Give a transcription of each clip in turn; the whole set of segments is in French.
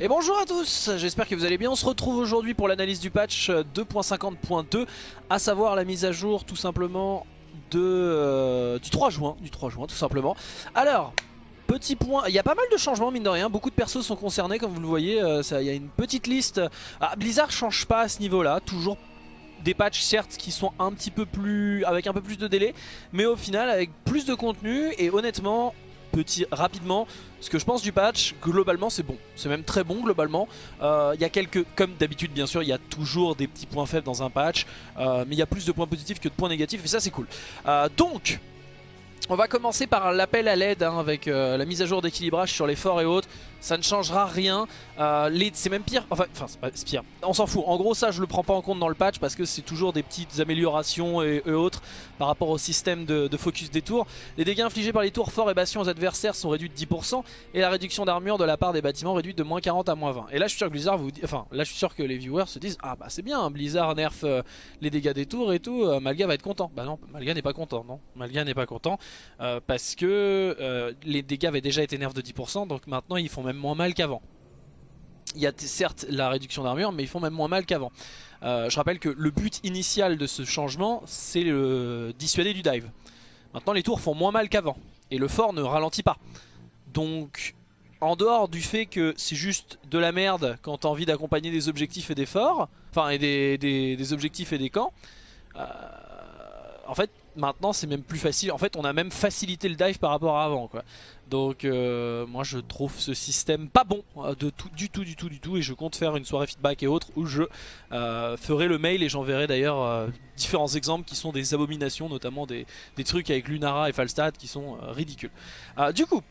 Et bonjour à tous, j'espère que vous allez bien. On se retrouve aujourd'hui pour l'analyse du patch 2.50.2, à savoir la mise à jour tout simplement de, euh, du 3 juin, du 3 juin tout simplement. Alors, petit point, il y a pas mal de changements mine de rien, beaucoup de persos sont concernés comme vous le voyez, euh, il y a une petite liste. Ah, Blizzard change pas à ce niveau là, toujours des patchs certes qui sont un petit peu plus avec un peu plus de délai mais au final avec plus de contenu et honnêtement rapidement. Ce que je pense du patch globalement c'est bon. C'est même très bon globalement. Euh, il y a quelques comme d'habitude bien sûr il y a toujours des petits points faibles dans un patch euh, mais il y a plus de points positifs que de points négatifs et ça c'est cool. Euh, donc on va commencer par l'appel à l'aide hein, avec la mise à jour d'équilibrage sur les forts et autres ça ne changera rien. Euh, c'est même pire, enfin, enfin c'est pire, on s'en fout. En gros ça je le prends pas en compte dans le patch parce que c'est toujours des petites améliorations et, autres par rapport au système de, focus des tours. Les dégâts infligés par les tours forts et bastions aux adversaires sont réduits de 10% et la réduction d'armure de la part des bâtiments réduite de moins 40 à moins 20. Et là je suis sûr que Blizzard vous enfin là je suis sûr que les viewers se disent ah bah c'est bien, Blizzard nerf euh, les dégâts des tours et tout, euh, Malga va être content. Bah non, Malga n'est pas content, non. Malga n'est pas content parce que les dégâts avaient déjà été nerfs de 10% donc maintenant ils font même moins mal qu'avant. Il y a certes la réduction d'armure mais ils font même moins mal qu'avant. Euh, je rappelle que le but initial de ce changement c'est le dissuader du dive. Maintenant les tours font moins mal qu'avant et le fort ne ralentit pas. Donc en dehors du fait que c'est juste de la merde quand t'as envie d'accompagner des objectifs et des forts, enfin et des, objectifs et des camps, euh, en fait maintenant c'est même plus facile, en fait on a même facilité le dive par rapport à avant quoi. Donc euh, moi je trouve ce système pas bon euh, de tout, du tout du tout du tout et je compte faire une soirée feedback et autres où je euh, ferai le mail et j'enverrai d'ailleurs différents exemples qui sont des abominations notamment des, des, trucs avec Lunara et Falstad qui sont ridicules. du coup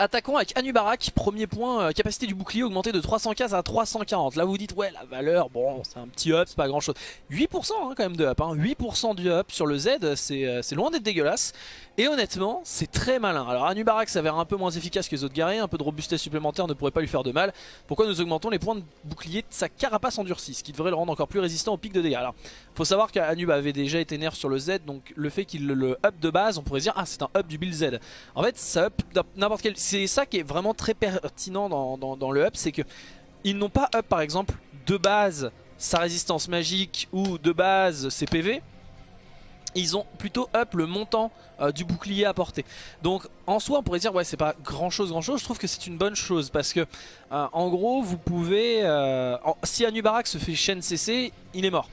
Attaquons avec Anubarak, premier point, euh, capacité du bouclier augmentée de 315 à 340. Là vous dites ouais la valeur, bon c'est un petit up, c'est pas grand chose. 8% hein, quand même de up, hein. 8% du up sur le Z, euh, c'est loin d'être dégueulasse. Et honnêtement, c'est très malin. Alors Anubarak s'avère un peu moins efficace que les autres guerriers, un peu de robustesse supplémentaire ne pourrait pas lui faire de mal. Pourquoi nous augmentons les points de bouclier de sa carapace endurcie, ce qui devrait le rendre encore plus résistant au pic de dégâts. Alors, faut savoir qu'Anub avait déjà été nerf sur le Z, donc le fait qu'il le up de base, on pourrait dire ah c'est un up du build Z. En fait, ça up n'importe quel... C'est ça qui est vraiment très pertinent dans, le up, c'est que ils n'ont pas up par exemple de base sa résistance magique ou de base ses PV ils ont plutôt up le montant euh, du bouclier à porter. Donc en soi on pourrait dire ouais c'est pas grand chose grand chose, je trouve que c'est une bonne chose parce que euh, en gros vous pouvez, euh, si Anubarak se fait chaîne CC, il est mort.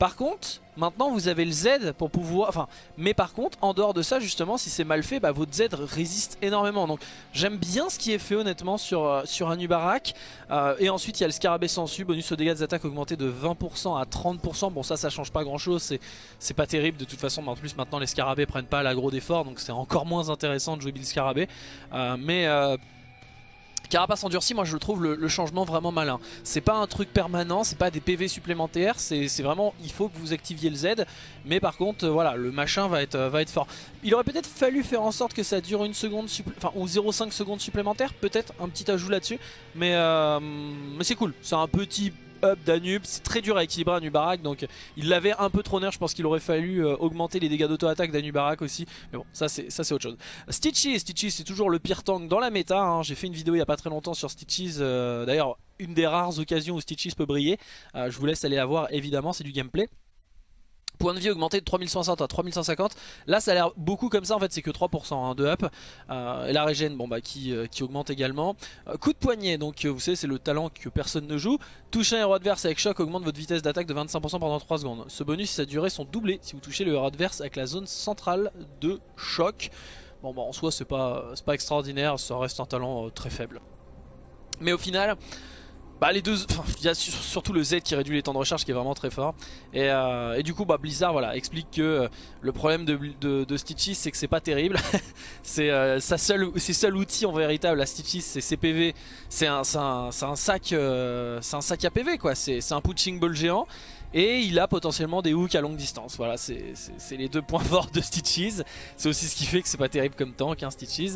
Par contre, maintenant vous avez le Z pour pouvoir... Enfin, mais par contre, en dehors de ça, justement, si c'est mal fait, bah, votre Z résiste énormément. Donc j'aime bien ce qui est fait honnêtement sur, euh, sur Anubarak. Euh, et ensuite, il y a le Scarabée sensu, bonus aux dégâts des attaques augmenté de 20% à 30%. Bon, ça, ça change pas grand chose, c'est pas terrible de toute façon. Mais en plus, maintenant, les Scarabées prennent pas l'agro d'effort, donc c'est encore moins intéressant de jouer Bill Scarabée. Euh, mais... Carapace endurci, moi je trouve le, changement vraiment malin. C'est pas un truc permanent, c'est pas des PV supplémentaires, c'est vraiment il faut que vous activiez le Z. Mais par contre, euh, voilà, le machin va être, va être fort. Il aurait peut-être fallu faire en sorte que ça dure une seconde, enfin ou 0,5 secondes supplémentaires, peut-être un petit ajout là-dessus. Mais, euh, mais c'est cool, c'est un petit up d'Anub. C'est très dur à équilibrer Anubarak. Donc il l'avait un peu trop nerf. Je pense qu'il aurait fallu euh, augmenter les dégâts d'auto-attaque d'Anubarak aussi. Mais bon, ça c'est autre chose. Stitchy, Stitchy c'est toujours le pire tank dans la méta. Hein. J'ai fait une vidéo il y a pas très longtemps sur Stitches. Euh, d'ailleurs, une des rares occasions où Stitches peut briller. Euh, je vous laisse aller la voir évidemment, c'est du gameplay. Point de vie augmenté de 3160 à 3150. Là ça a l'air beaucoup comme ça en fait c'est que 3% hein, de up. Euh, et la régène bon, bah, qui, euh, augmente également. Euh, coup de poignet donc vous savez c'est le talent que personne ne joue. Toucher un héros adverse avec choc augmente votre vitesse d'attaque de 25% pendant 3 secondes. Ce bonus et sa durée sont doublés si vous touchez le héros adverse avec la zone centrale de choc. Bon bah en soi c'est pas, pas extraordinaire, ça reste un talent très faible. Mais au final... Bah les deux, il y a surtout le Z qui réduit les temps de recharge qui est vraiment très fort Et, euh, du coup bah Blizzard voilà explique que euh, le problème de, de, Stitches c'est que c'est pas terrible C'est euh, ses seuls outils en véritable à Stitches c'est ses PV C'est un, un, sac c'est un sac à PV quoi, c'est un punching ball géant et il a potentiellement des hooks à longue distance. Voilà, c'est les deux points forts de Stitches. C'est aussi ce qui fait que c'est pas terrible comme tank, hein, Stitches.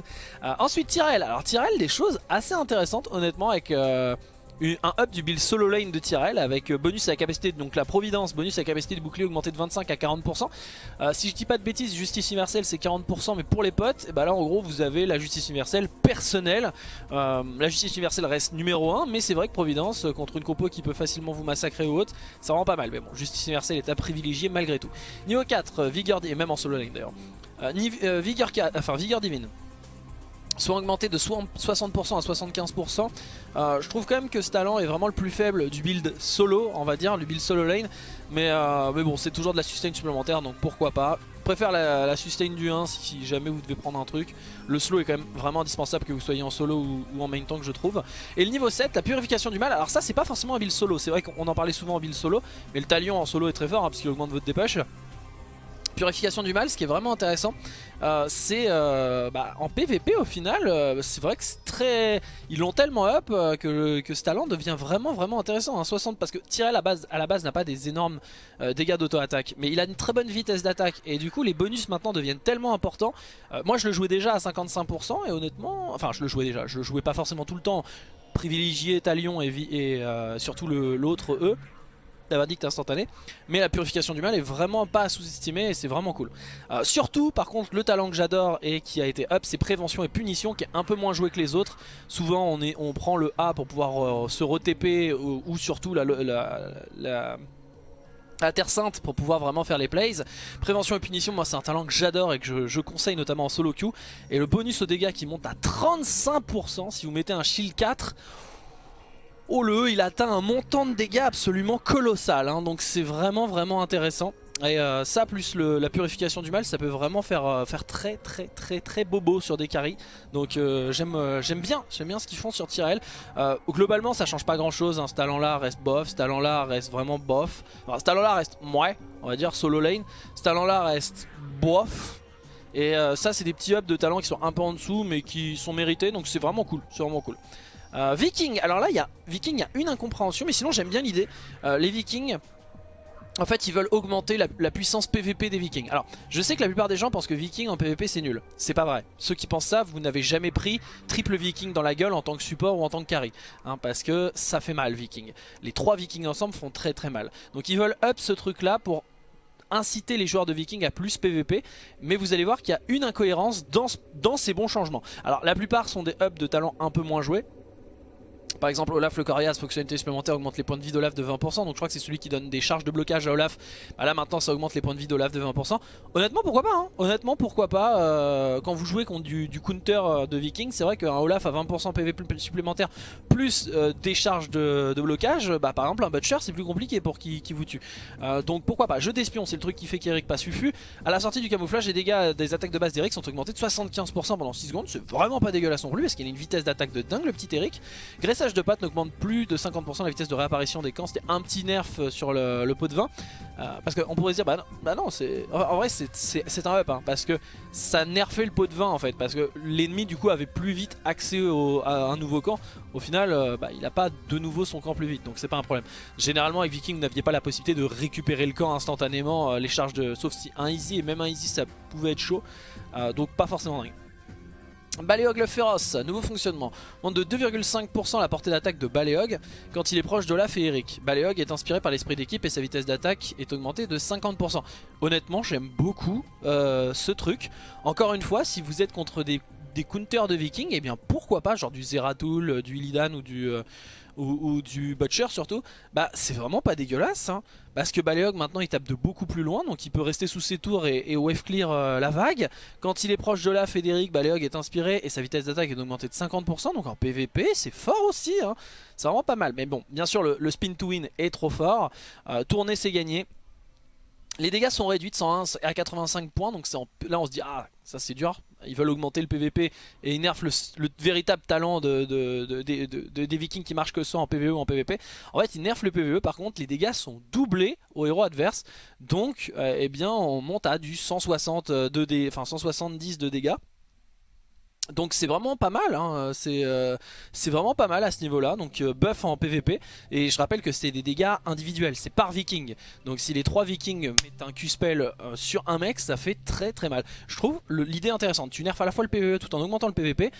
ensuite, Tyrell. Alors, Tyrell, des choses assez intéressantes, honnêtement, avec un up du build solo lane de Tyrell avec euh, bonus à la capacité, donc la providence, bonus à la capacité de bouclier augmenté de 25 à 40%. Euh, si je dis pas de bêtises, justice universelle c'est 40% mais pour les potes, et bah là en gros vous avez la justice universelle personnelle. Euh, la justice universelle reste numéro 1 mais c'est vrai que providence contre une compo qui peut facilement vous massacrer ou autre, ça rend pas mal. Mais bon, justice universelle est à privilégier malgré tout. Niveau 4, Vigor, et même en solo lane d'ailleurs. Vigor, enfin, Vigor divine soit augmenté de 60% à 75%. Euh, je trouve quand même que ce talent est vraiment le plus faible du build solo, on va dire, du build solo lane. Mais, euh, bon, c'est toujours de la sustain supplémentaire, donc pourquoi pas. Je préfère la, sustain du 1 si, jamais vous devez prendre un truc. Le slow est quand même vraiment indispensable que vous soyez en solo ou, en main tank, je trouve. Et le niveau 7, la purification du mal. Alors ça, c'est pas forcément un build solo. C'est vrai qu'on en parlait souvent en build solo, mais le talion en solo est très fort hein, parce qu'il augmente votre dépêche. Purification du mal, ce qui est vraiment intéressant, euh, c'est euh, bah, en PVP au final, euh, c'est vrai que c'est très... Ils l'ont tellement up que, que, ce talent devient vraiment vraiment intéressant. 60 hein. parce que tirer à la base, base n'a pas des énormes dégâts d'auto-attaque, mais il a une très bonne vitesse d'attaque et du coup les bonus maintenant deviennent tellement importants. moi je le jouais déjà à 55% et honnêtement, enfin je le jouais déjà, je le jouais pas forcément tout le temps, privilégié Talion et, et surtout l'autre E verdict instantané mais la purification du mal est vraiment pas à sous-estimer et c'est vraiment cool. Euh, surtout par contre le talent que j'adore et qui a été up c'est prévention et punition qui est un peu moins joué que les autres. Souvent on, est, on prend le A pour pouvoir euh, se re-TP ou, surtout la, la, Terre Sainte pour pouvoir vraiment faire les plays. Prévention et punition moi c'est un talent que j'adore et que je, je, conseille notamment en solo queue. Et le bonus au dégâts qui monte à 35% si vous mettez un shield 4 Oh le, il atteint un montant de dégâts absolument colossal, hein. donc c'est vraiment vraiment intéressant. Et euh, ça plus la purification du mal ça peut vraiment faire, euh, faire très très très très bobo sur des carries Donc euh, j'aime bien j'aime bien ce qu'ils font sur Tyrell. Globalement ça change pas grand chose hein. Ce talent là reste bof Ce talent là reste vraiment bof. Enfin, Ce talent là reste ouais on va dire solo lane. Ce talent là reste bof. Et ça c'est des petits ups de talent qui sont un peu en dessous Mais qui sont mérités. Donc c'est vraiment cool C'est vraiment cool euh, Viking, alors là il y a Viking, il y a une incompréhension mais sinon j'aime bien l'idée. Euh, les Vikings, en fait ils veulent augmenter la, puissance PVP des Vikings. Alors je sais que la plupart des gens pensent que Viking en PVP c'est nul. C'est pas vrai. Ceux qui pensent ça, vous n'avez jamais pris triple Viking dans la gueule en tant que support ou en tant que carry. Hein, parce que ça fait mal Viking. Les trois Vikings ensemble font très très mal. Donc ils veulent up ce truc là pour inciter les joueurs de Viking à plus PVP mais vous allez voir qu'il y a une incohérence dans, ces bons changements alors la plupart sont des ups de talent un peu moins joués par exemple Olaf le Corias, fonctionnalité supplémentaire augmente les points de vie d'Olaf de 20% donc je crois que c'est celui qui donne des charges de blocage à Olaf. Bah Là maintenant ça augmente les points de vie d'Olaf de 20% Honnêtement pourquoi pas hein. Honnêtement pourquoi pas euh, Quand vous jouez contre du, counter euh, de Viking c'est vrai qu'un Olaf à 20% PV supplémentaire plus euh, des charges de, blocage Bah par exemple un Butcher c'est plus compliqué pour qui, vous tue. Donc pourquoi pas. Jeu d'espion c'est le truc qui fait qu'Eric pas suffit À la sortie du camouflage les dégâts des attaques de base d'Eric sont augmentés de 75% pendant 6 secondes. C'est vraiment pas dégueulasse non plus parce qu'il a une vitesse d'attaque de dingue le petit Eric de patte n'augmente plus de 50% la vitesse de réapparition des camps. C'était un petit nerf euh, sur le, pot de vin. Euh, parce qu'on pourrait se dire, bah non, bah c'est en vrai c'est un up. Hein, parce que ça nerfait le pot de vin en fait. Parce que l'ennemi du coup avait plus vite accès à un nouveau camp. Au final, euh, bah, il n'a pas de nouveau son camp plus vite. Donc c'est pas un problème. Généralement avec Viking, vous n'aviez pas la possibilité de récupérer le camp instantanément. les charges de... Sauf si un easy et même un easy ça pouvait être chaud. donc pas forcément dingue. Baléog le féroce, nouveau fonctionnement. Monte de 2,5% la portée d'attaque de Baléog quand il est proche d'Olaf et Eric. Baléog est inspiré par l'esprit d'équipe et sa vitesse d'attaque est augmentée de 50%. Honnêtement, j'aime beaucoup euh, ce truc. Encore une fois, si vous êtes contre des, counters de vikings, et eh bien pourquoi pas, genre du Zeratul, du Illidan ou du... Euh, ou, du Butcher surtout, bah c'est vraiment pas dégueulasse. Hein. parce que Baleog maintenant il tape de beaucoup plus loin, donc il peut rester sous ses tours et, wave clear euh, la vague. Quand il est proche de la Frédéric, Baleog est inspiré et sa vitesse d'attaque est augmentée de 50%, donc en PVP c'est fort aussi. Hein. C'est vraiment pas mal. Mais bon, bien sûr le, spin to win est trop fort. Euh, tourner c'est gagner. Les dégâts sont réduits de 101 à 85 points, donc là on se dit ah ça c'est dur, ils veulent augmenter le PVP et ils nerfent le, véritable talent de, des vikings qui marchent que ça en PVE ou en PVP. En fait ils nerfent le PVE, par contre les dégâts sont doublés au héros adverse, donc euh, eh bien on monte à du 160 de enfin 170 de dégâts. Donc c'est vraiment pas mal, hein. euh, c'est vraiment pas mal à ce niveau-là, donc euh, buff en PVP, et je rappelle que c'est des dégâts individuels, c'est par viking, donc si les 3 vikings mettent un Q-spell euh, sur un mec, ça fait très très mal. Je trouve l'idée intéressante, tu nerfs à la fois le PVE tout en augmentant le PVP,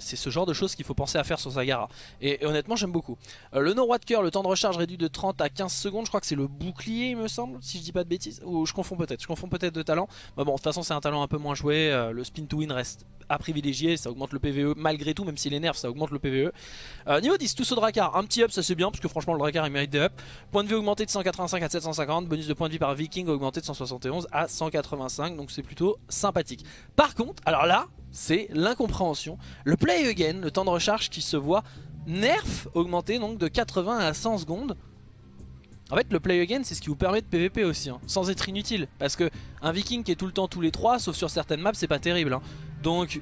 c'est ce genre de choses qu'il faut penser à faire sur Zagara, et, honnêtement j'aime beaucoup. le No Cœur, le temps de recharge réduit de 30 à 15 secondes, je crois que c'est le bouclier il me semble, si je dis pas de bêtises, ou je confonds peut-être, je confonds peut-être de talent, mais bon de toute façon c'est un talent un peu moins joué, le spin to win reste à privilégier, ça augmente le PVE malgré tout, même s'il est nerfs, ça augmente le PVE. Euh, niveau 10, tous au Dracar, un petit up, ça c'est bien, parce que franchement le Dracar il mérite des up. Point de vie augmenté de 185 à 750, bonus de point de vie par Viking augmenté de 171 à 185, donc c'est plutôt sympathique. Par contre, alors là, c'est l'incompréhension. Le play again, le temps de recharge qui se voit nerf augmenté donc de 80 à 100 secondes. En fait le play again c'est ce qui vous permet de PVP aussi, hein, sans être inutile. Parce que un viking qui est tout le temps tous les 3, sauf sur certaines maps c'est pas terrible. Hein. Donc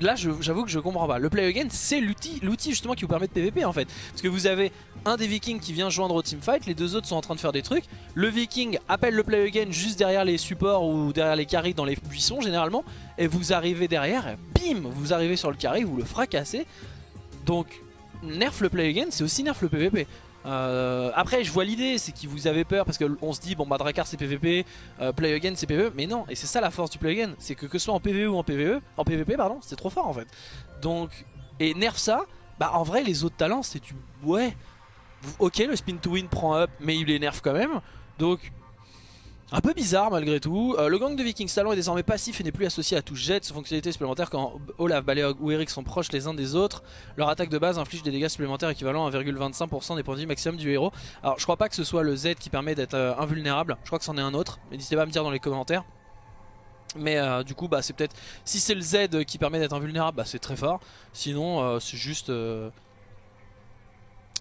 là j'avoue que je comprends pas. Le play again c'est l'outil justement qui vous permet de PVP en fait. Parce que vous avez un des vikings qui vient joindre au teamfight, les deux autres sont en train de faire des trucs. Le viking appelle le play again juste derrière les supports ou derrière les carries dans les buissons généralement. Et vous arrivez derrière, bim, vous arrivez sur le carré, vous le fracassez. Donc nerf le play again c'est aussi nerf le PVP. Euh, après je vois l'idée c'est que vous avez peur parce qu'on se dit bon bah Drakkar c'est PVP, euh, Play Again c'est PVE mais non et c'est ça la force du Play Again c'est que que ce soit en PVE ou en PVE, en PVP pardon c'est trop fort en fait. Donc et nerf ça bah en vrai les autres talents c'est du ouais. Ok le spin to win prend up mais il les nerf quand même. Donc un peu bizarre malgré tout. Euh, le gang de Vikings Talon est désormais passif et n'est plus associé à tout jet. Son fonctionnalité supplémentaire quand Olaf, Baleog ou Eric sont proches les uns des autres. Leur attaque de base inflige des dégâts supplémentaires équivalents à 1,25% des points de vie maximum du héros. Alors je crois pas que ce soit le Z qui permet d'être euh, invulnérable. Je crois que c'en est un autre. N'hésitez pas à me dire dans les commentaires. Mais euh, du coup bah c'est peut-être si c'est le Z qui permet d'être invulnérable bah c'est très fort Sinon c'est juste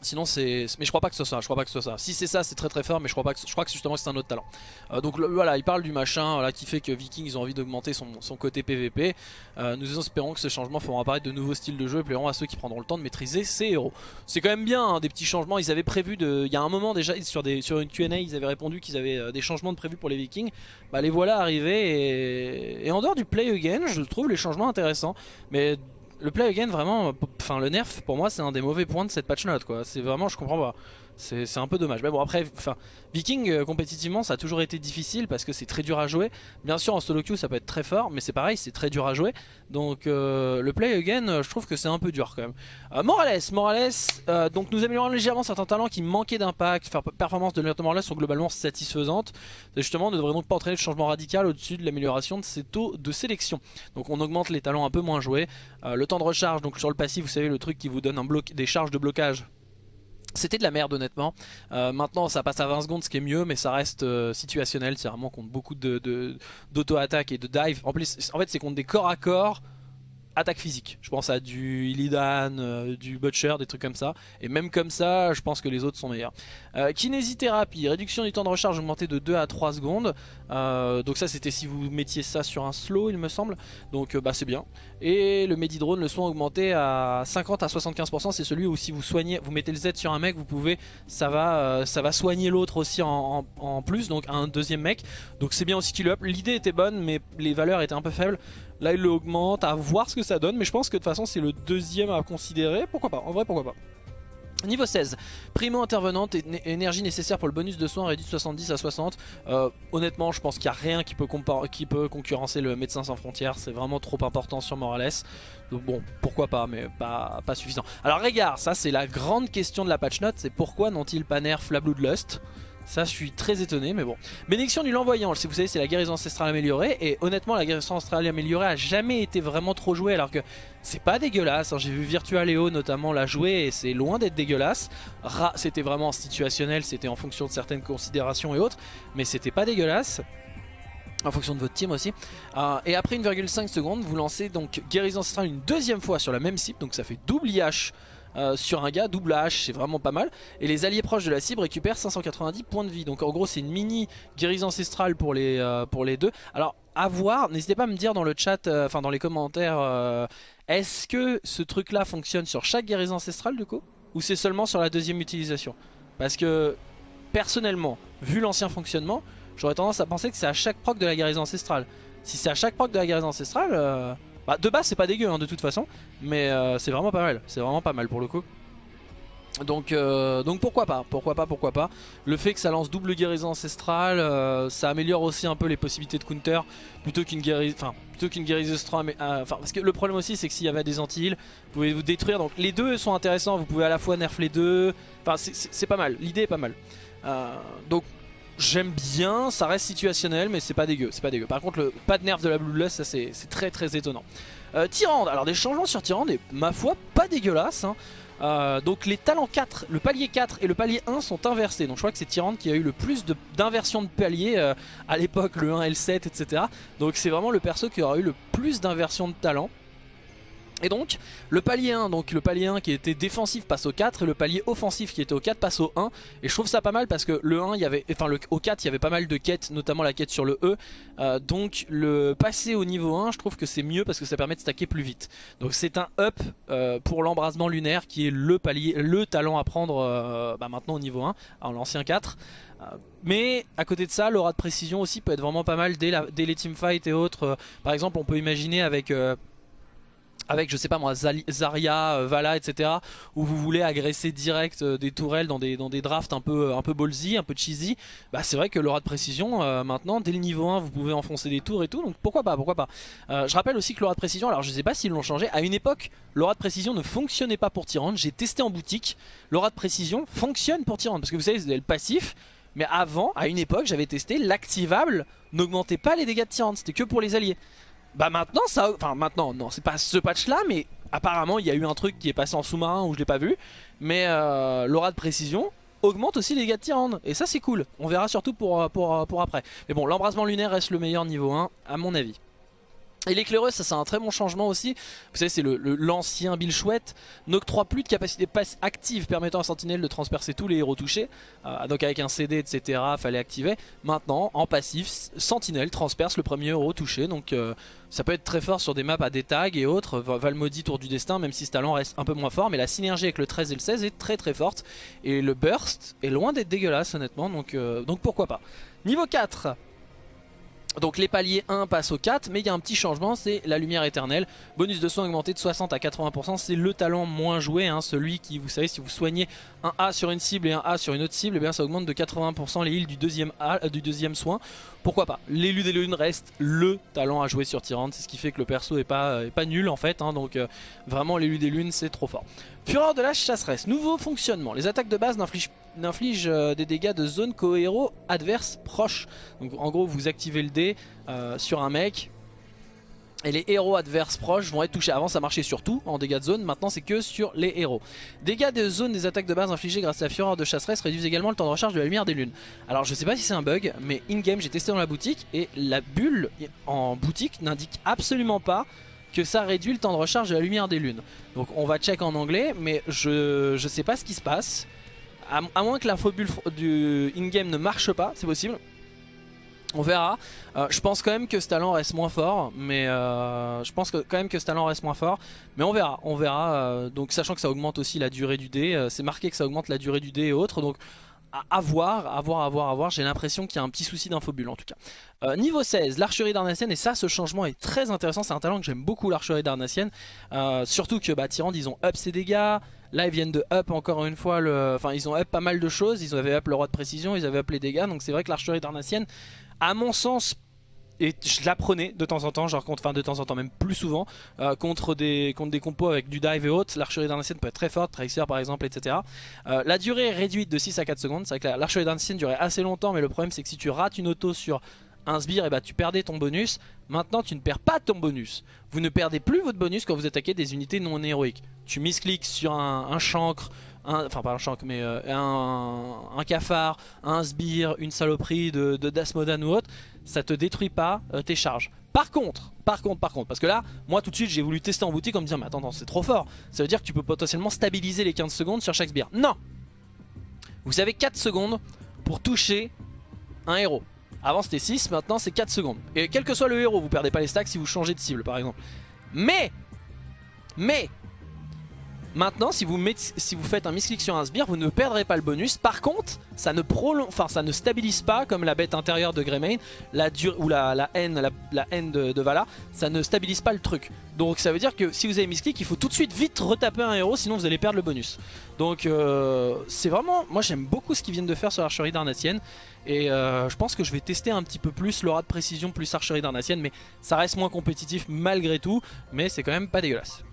Sinon c'est... Mais je crois pas que ce soit ça, je crois pas que ce soit ça. Si c'est ça c'est très très fort mais je crois pas que je crois que justement c'est un autre talent. Euh, donc voilà il parle du machin voilà, qui fait que Viking ils ont envie d'augmenter son, côté PVP. Euh, nous espérons que ce changement fera apparaître de nouveaux styles de jeu et plairont à ceux qui prendront le temps de maîtriser ces héros. C'est quand même bien hein, des petits changements, ils avaient prévu de... Il y a un moment déjà sur, des... sur une Q&A ils avaient répondu qu'ils avaient euh, des changements de prévus pour les Vikings. Bah les voilà arrivés et... et en dehors du play again je trouve les changements intéressants. Mais le play again vraiment, enfin le nerf pour moi c'est un des mauvais points de cette patch note quoi. C'est vraiment je comprends pas. C'est un peu dommage. Mais bon après, enfin, Viking euh, compétitivement ça a toujours été difficile parce que c'est très dur à jouer. Bien sûr en solo queue ça peut être très fort, mais c'est pareil, c'est très dur à jouer. Donc euh, le play again, euh, je trouve que c'est un peu dur quand même. Morales, Morales, donc nous améliorons légèrement certains talents qui manquaient d'impact. Faire performance de Lieutenant Morales sont globalement satisfaisantes. justement ne devrait donc pas entraîner de changement radical au-dessus de l'amélioration de ses taux de sélection? Donc on augmente les talents un peu moins joués. le temps de recharge, donc sur le passif, vous savez le truc qui vous donne des charges de blocage c'était de la merde honnêtement. Euh, maintenant ça passe à 20 secondes ce qui est mieux mais ça reste euh, situationnel. C'est vraiment contre beaucoup d'auto-attaque et de dive. En plus en fait c'est contre des corps à corps attaque physique. Je pense à du Illidan, euh, du Butcher, des trucs comme ça. Et même comme ça, je pense que les autres sont meilleurs. Euh, kinésithérapie, réduction du temps de recharge augmenté de 2 à 3 secondes. Euh, donc ça c'était si vous mettiez ça sur un slow il me semble. Donc bah c'est bien. Et le Medidrone, le soin augmenté à 50 à 75%. C'est celui où si vous soignez, vous mettez le Z sur un mec, vous pouvez, ça va, ça va soigner l'autre aussi en, plus. Donc un deuxième mec. Donc c'est bien aussi qu'il up. L'idée était bonne mais les valeurs étaient un peu faibles. Là il l'augmente, à voir ce que ça donne, mais je pense que de toute façon c'est le deuxième à considérer, pourquoi pas, en vrai pourquoi pas. Niveau 16, primo intervenante, énergie nécessaire pour le bonus de soins réduit de 70 à 60. Euh, honnêtement, je pense qu'il n'y a rien qui peut, concurrencer le médecin sans frontières. C'est vraiment trop important sur Morales. Donc bon, pourquoi pas, mais pas, pas suffisant. Alors regarde, ça c'est la grande question de la patch note, c'est pourquoi n'ont-ils pas nerf la Bloodlust ça je suis très étonné mais bon Bénédiction du l'envoyant vous savez c'est la guérison ancestrale améliorée Et honnêtement la guérison ancestrale améliorée a jamais été vraiment trop jouée Alors que c'est pas dégueulasse hein. J'ai vu Virtua Léo notamment la jouer et c'est loin d'être dégueulasse C'était vraiment situationnel C'était en fonction de certaines considérations et autres Mais c'était pas dégueulasse en fonction de votre team aussi. Euh, et après 1,5 secondes, vous lancez donc guérison ancestrale une deuxième fois sur la même cible, donc ça fait double IH euh, sur un gars, double H, c'est vraiment pas mal. Et les alliés proches de la cible récupèrent 590 points de vie. Donc en gros c'est une mini guérison ancestrale pour les, euh, pour les deux. Alors à voir, n'hésitez pas à me dire dans le chat, euh, enfin dans les commentaires, est-ce que ce truc là fonctionne sur chaque guérison ancestrale du coup? Ou c'est seulement sur la deuxième utilisation? Parce que personnellement, vu l'ancien fonctionnement, j'aurais tendance à penser que c'est à chaque proc de la guérison ancestrale. Si c'est à chaque proc de la guérison ancestrale, bah, de base c'est pas dégueu hein, de toute façon, mais euh, c'est vraiment pas mal, c'est vraiment pas mal pour le coup. Donc, euh, donc pourquoi pas, pourquoi pas, pourquoi pas. Le fait que ça lance double guérison ancestrale, euh, ça améliore aussi un peu les possibilités de counter plutôt qu'une guérison, enfin parce que le problème aussi c'est que s'il y avait des anti-heal, vous pouvez vous détruire. Donc les deux sont intéressants, vous pouvez à la fois nerf les deux. Enfin c'est pas mal, l'idée est pas mal. donc j'aime bien, ça reste situationnel mais c'est pas dégueu, c'est pas dégueu. Par contre le pas de nerf de la Bloodlust, ça c'est très très étonnant. Tyrande, alors des changements sur Tyrande et ma foi pas dégueulasse. Hein. Euh, donc les talents 4, le palier 4 et le palier 1 sont inversés. Donc je crois que c'est Tyrande qui a eu le plus d'inversions de, paliers euh, à l'époque, le 1 et le 7, etc. Donc c'est vraiment le perso qui aura eu le plus d'inversions de talents. Et donc le palier 1, donc le palier 1 qui était défensif passe au 4 et le palier offensif qui était au 4 passe au 1 et je trouve ça pas mal parce que le 1 il y avait enfin le, au 4 il y avait pas mal de quêtes notamment la quête sur le E. Euh, donc le passer au niveau 1 je trouve que c'est mieux parce que ça permet de stacker plus vite. Donc c'est un up euh, pour l'embrasement lunaire qui est le palier le talent à prendre euh, bah, maintenant au niveau 1 en l'ancien 4 mais à côté de ça, l'aura de précision aussi peut être vraiment pas mal dès, dès les teamfights et autres. Par exemple, on peut imaginer avec avec je sais pas moi Zarya, euh, Vala etc où vous voulez agresser direct euh, des tourelles dans des, drafts un peu, un peu ballsy, un peu cheesy bah c'est vrai que l'aura de précision euh, maintenant dès le niveau 1 vous pouvez enfoncer des tours et tout donc pourquoi pas pourquoi pas. Je rappelle aussi que l'aura de précision alors je sais pas s'ils l'ont changé à une époque l'aura de précision ne fonctionnait pas pour Tyrande j'ai testé en boutique l'aura de précision fonctionne pour Tyrande parce que vous savez c'est le passif mais avant à une époque j'avais testé l'activable n'augmentait pas les dégâts de Tyrande c'était que pour les alliés bah maintenant ça... Enfin maintenant non c'est pas ce patch là mais apparemment il y a eu un truc qui est passé en sous-marin où je l'ai pas vu. Mais euh, l'aura de précision augmente aussi les dégâts de Tyrande. Et ça c'est cool. On verra surtout pour, pour, pour après. Mais bon l'embrasement lunaire reste le meilleur niveau 1 à mon avis et l'éclaireuse, ça c'est un très bon changement aussi. Vous savez, c'est l'ancien le, Bill Chouette. N'octroie plus de capacité passe active permettant à Sentinelle de transpercer tous les héros touchés. Euh, donc avec un CD, etc., fallait activer. Maintenant, en passif, Sentinelle transperce le premier héros touché. Donc euh, ça peut être très fort sur des maps à des tags et autres. Valmody, Tour du Destin, même si ce talent reste un peu moins fort. Mais la synergie avec le 13 et le 16 est très très forte. Et le burst est loin d'être dégueulasse, honnêtement. Donc, euh, donc pourquoi pas. Niveau 4 donc les paliers 1 passent au 4 mais il y a un petit changement c'est la lumière éternelle. Bonus de soins augmenté de 60 à 80% c'est le talent moins joué hein, Celui qui vous savez si vous soignez un A sur une cible et un A sur une autre cible et eh bien ça augmente de 80% les heals du deuxième, A, euh, du deuxième soin. Pourquoi pas? L'élu des lunes reste le talent à jouer sur Tyrande C'est ce qui fait que le perso est pas, est pas nul en fait hein, Donc euh, vraiment l'élu des lunes c'est trop fort. Fureur de la chasseresse, nouveau fonctionnement. Les attaques de base n'infligent euh, des dégâts de zone qu'aux héros adverses proches. Donc en gros vous activez le dé euh, sur un mec et les héros adverses proches vont être touchés. Avant ça marchait sur tout en dégâts de zone, maintenant c'est que sur les héros. Dégâts de zone des attaques de base infligées grâce à la fureur de chasseresse réduisent également le temps de recharge de la lumière des lunes. Alors je sais pas si c'est un bug, mais in-game j'ai testé dans la boutique et la bulle en boutique n'indique absolument pas que ça réduit le temps de recharge de la lumière des lunes. Donc on va check en anglais, mais je, je sais pas ce qui se passe. À, moins que l'infobulle du in-game ne marche pas, c'est possible. On verra. Euh, je pense quand même que ce talent reste moins fort, mais euh, je pense que, quand même que ce talent reste moins fort, mais on verra. On verra. Euh, donc sachant que ça augmente aussi la durée du dé, c'est marqué que ça augmente la durée du dé et autres, donc à voir, à voir, à voir, à voir. J'ai l'impression qu'il y a un petit souci d'infobulle en tout cas. Euh, niveau 16, l'archerie d'Arnassienne, et ça, ce changement est très intéressant. C'est un talent que j'aime beaucoup, l'archerie d'Arnassienne. Euh, surtout que bah, Tyrande, ils ont up ses dégâts. Là, ils viennent de up encore une fois. Le... Enfin, ils ont up pas mal de choses. Ils avaient up le roi de précision, ils avaient up les dégâts. Donc, c'est vrai que l'archerie d'Arnassienne, à mon sens, et je la prenais de temps en temps, genre contre, enfin de temps en temps même plus souvent, euh, contre, des, contre des compos avec du dive et autres. L'archerie d'ancienne peut être très forte, Tracer par exemple, etc. Euh, la durée est réduite de 6 à 4 secondes. C'est vrai que l'archerie d'ancienne durait assez longtemps, mais le problème c'est que si tu rates une auto sur un sbire, et eh bah, ben, tu perdais ton bonus. Maintenant tu ne perds pas ton bonus. Vous ne perdez plus votre bonus quand vous attaquez des unités non héroïques. Tu miscliques sur un chancre, enfin pas un mais euh, un, cafard, un sbire, une saloperie de, de Dasmodan ou autre ça te détruit pas euh, tes charges. Par contre, par contre, par contre, parce que là, moi tout de suite j'ai voulu tester en boutique en me disant mais attends, c'est trop fort. Ça veut dire que tu peux potentiellement stabiliser les 15 secondes sur chaque sbire. Non Vous avez 4 secondes pour toucher un héros. Avant c'était 6, maintenant c'est 4 secondes. Et quel que soit le héros, vous perdez pas les stacks si vous changez de cible par exemple. Mais Mais Maintenant, si vous, si vous faites un misclick sur un sbire, vous ne perdrez pas le bonus. Par contre, ça ne ça ne stabilise pas comme la bête intérieure de Greymane, la ou la, la haine, la, haine de, Vala, ça ne stabilise pas le truc. Donc ça veut dire que si vous avez misclick, il faut tout de suite vite retaper un héros, sinon vous allez perdre le bonus. Donc euh, c'est vraiment, moi j'aime beaucoup ce qu'ils viennent de faire sur l'archerie d'Arnatienne. Et euh, je pense que je vais tester un petit peu plus l'aura de précision plus archerie d'Arnatienne, mais ça reste moins compétitif malgré tout, mais c'est quand même pas dégueulasse.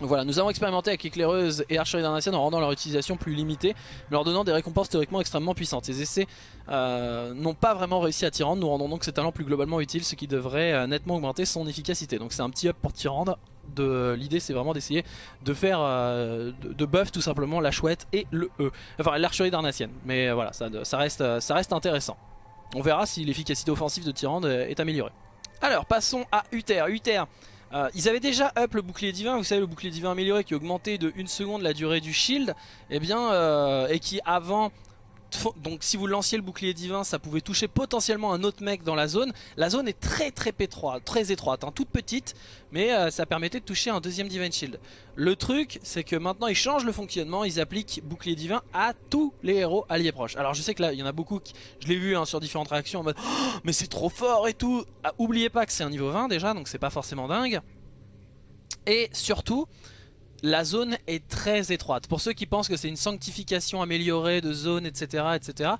Voilà, nous avons expérimenté avec éclaireuse et archerie d'Arnatienne en rendant leur utilisation plus limitée, leur donnant des récompenses théoriquement extrêmement puissantes. Ces essais euh, n'ont pas vraiment réussi à Tyrande, nous rendons donc ces talents plus globalement utiles, ce qui devrait euh, nettement augmenter son efficacité. Donc c'est un petit up pour Tyrande. L'idée c'est vraiment d'essayer de faire euh, de, buff tout simplement la chouette et le E. Enfin l'archerie d'Arnatienne, mais voilà, ça, ça, reste, ça reste intéressant. On verra si l'efficacité offensive de Tyrande est améliorée. Alors passons à Uther. Uther euh, ils avaient déjà up le bouclier divin, vous savez le bouclier divin amélioré qui augmentait de 1 seconde la durée du shield, eh bien, euh, et qui avant donc si vous lanciez le bouclier divin, ça pouvait toucher potentiellement un autre mec dans la zone. La zone est très très étroite, très étroite, hein, toute petite, mais euh, ça permettait de toucher un deuxième Divine Shield. Le truc, c'est que maintenant ils changent le fonctionnement, ils appliquent bouclier divin à tous les héros alliés proches. Alors je sais que là, il y en a beaucoup, qui, je l'ai vu hein, sur différentes réactions en mode oh, mais c'est trop fort et tout ah, Oubliez pas que c'est un niveau 20 déjà, donc c'est pas forcément dingue. Et surtout, la zone est très étroite. Pour ceux qui pensent que c'est une sanctification améliorée de zone, etc., etc.,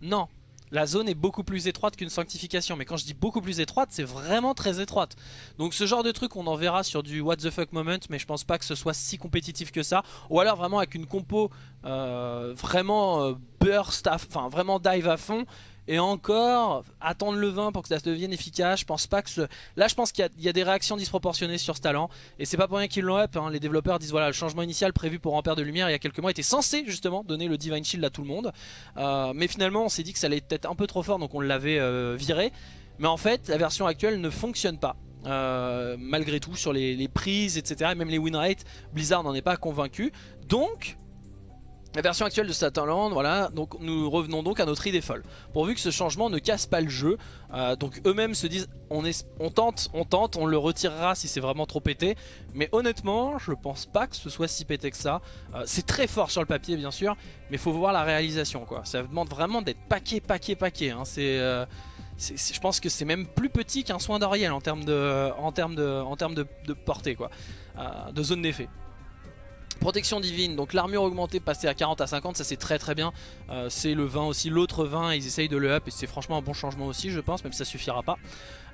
non. La zone est beaucoup plus étroite qu'une sanctification. Mais quand je dis beaucoup plus étroite, c'est vraiment très étroite. Donc ce genre de truc, on en verra sur du what the fuck moment, mais je pense pas que ce soit si compétitif que ça. Ou alors vraiment avec une compo euh, vraiment euh, burst, enfin vraiment dive à fond. Et encore, attendre le 20 pour que ça devienne efficace, je pense pas que ce... Là je pense qu'il y, a des réactions disproportionnées sur ce talent. Et c'est pas pour rien qu'ils l'ont up, hein. les développeurs disent voilà le changement initial prévu pour Ampère de Lumière il y a quelques mois était censé justement donner le Divine Shield à tout le monde. Euh, mais finalement on s'est dit que ça allait être un peu trop fort donc on l'avait euh, viré. Mais en fait la version actuelle ne fonctionne pas. Euh, malgré tout sur les, les prises etc et même les win rates Blizzard n'en est pas convaincu donc la version actuelle de Satanland, voilà, donc nous revenons donc à notre idée folle. Pourvu que ce changement ne casse pas le jeu, euh, donc eux-mêmes se disent on, tente, on tente, on le retirera si c'est vraiment trop pété. Mais honnêtement, je pense pas que ce soit si pété que ça. Euh, c'est très fort sur le papier bien sûr, mais faut voir la réalisation quoi. Ça demande vraiment d'être paquet, paquet, paquet. Hein. Euh, c'est... je pense que c'est même plus petit qu'un soin d'Oriel en termes de portée quoi, de zone d'effet. Protection divine, donc l'armure augmentée passée à 40 à 50, ça c'est très très bien. Euh, c'est le 20 aussi, l'autre 20, ils essayent de le up et c'est franchement un bon changement aussi je pense, même si ça suffira pas.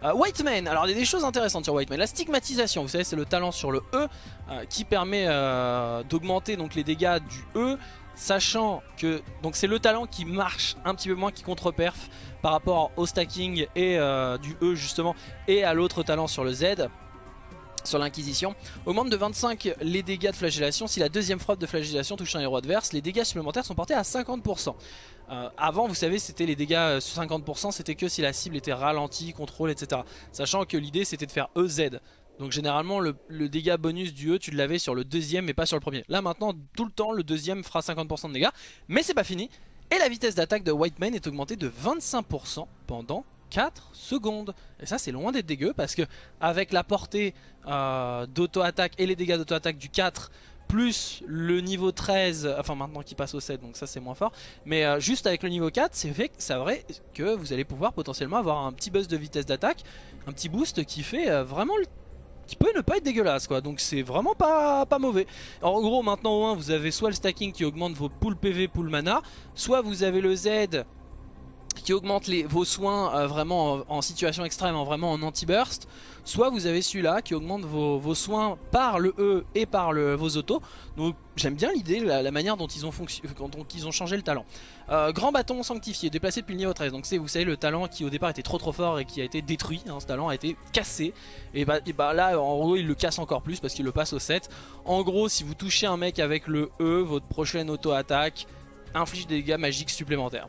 Euh, White Man, alors il y a des choses intéressantes sur White Man. La stigmatisation, vous savez c'est le talent sur le E euh, qui permet d'augmenter donc les dégâts du E sachant que donc c'est le talent qui marche un petit peu moins qui contre-perf par rapport au stacking et du E justement et à l'autre talent sur le Z sur l'inquisition. Augmente de 25 les dégâts de flagellation. Si la deuxième frappe de flagellation touche un héros adverse, les dégâts supplémentaires sont portés à 50%. Euh, avant, vous savez, c'était les dégâts sur 50%, c'était que si la cible était ralentie, contrôle, etc. Sachant que l'idée, c'était de faire EZ. Donc généralement, le, dégât bonus du E, tu l'avais sur le deuxième, mais pas sur le premier. Là, maintenant, tout le temps, le deuxième fera 50% de dégâts. Mais c'est pas fini. Et la vitesse d'attaque de White est augmentée de 25% pendant 4 secondes. Et ça c'est loin d'être dégueu parce que avec la portée euh, d'auto-attaque et les dégâts d'auto-attaque du 4 plus le niveau 13, enfin maintenant qui passe au 7 donc ça c'est moins fort. Mais euh, juste avec le niveau 4 c'est vrai, vrai que vous allez pouvoir potentiellement avoir un petit buzz de vitesse d'attaque un petit boost qui fait euh, vraiment qui peut ne pas être dégueulasse quoi. Donc c'est vraiment pas, mauvais. En gros maintenant au 1 vous avez soit le stacking qui augmente vos pool PV pool mana soit vous avez le Z qui augmente vos soins euh, vraiment en, situation extrême, en vraiment en anti-burst. Soit vous avez celui-là qui augmente vos, soins par le E et par vos autos. Donc j'aime bien l'idée, la, manière dont ils ont, ont changé le talent. Euh, grand bâton sanctifié, déplacé depuis le niveau 13. Donc c'est vous savez le talent qui au départ était trop trop fort et qui a été détruit. Hein, ce talent a été cassé. Et bah, et bah là en gros il le casse encore plus parce qu'il le passe au 7. En gros si vous touchez un mec avec le E, votre prochaine auto-attaque inflige des dégâts magiques supplémentaires.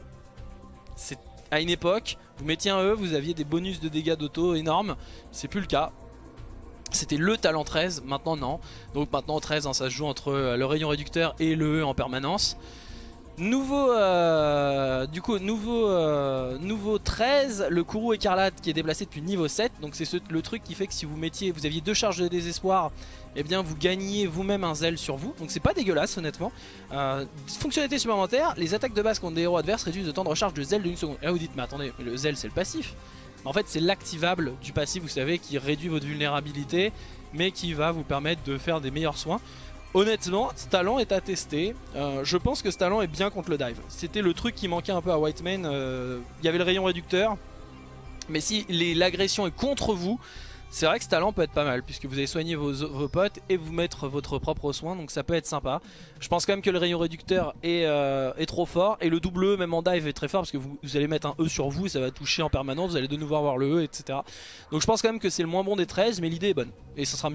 C'est à une époque, vous mettiez un E, vous aviez des bonus de dégâts d'auto énormes. C'est plus le cas. C'était le talent 13, maintenant non. Donc maintenant 13, hein, ça se joue entre euh, le rayon réducteur et le E en permanence. Nouveau, euh, du coup, nouveau, euh, nouveau 13, le Kourou écarlate qui est déplacé depuis niveau 7. Donc c'est le truc qui fait que si vous mettiez, vous aviez deux charges de désespoir, et eh bien vous gagnez vous-même un zèle sur vous. Donc c'est pas dégueulasse honnêtement. Euh, fonctionnalité supplémentaire, les attaques de base contre des héros adverses réduisent le temps de recharge de zèle 1 seconde. Et là vous dites, mais attendez, le zèle c'est le passif. En fait c'est l'activable du passif, vous savez, qui réduit votre vulnérabilité, mais qui va vous permettre de faire des meilleurs soins. Honnêtement, ce talent est à tester. Euh, je pense que ce talent est bien contre le dive. C'était le truc qui manquait un peu à Whitemane. Euh, il y avait le rayon réducteur. Mais si l'agression est contre vous, c'est vrai que ce talent peut être pas mal puisque vous allez soigner vos, potes et vous mettre votre propre soin donc ça peut être sympa. Je pense quand même que le rayon réducteur est, euh, trop fort et le double E même en dive est très fort parce que vous, allez mettre un E sur vous et ça va toucher en permanence, vous allez de nouveau avoir le E etc. Donc je pense quand même que c'est le moins bon des 13 mais l'idée est bonne et ça sera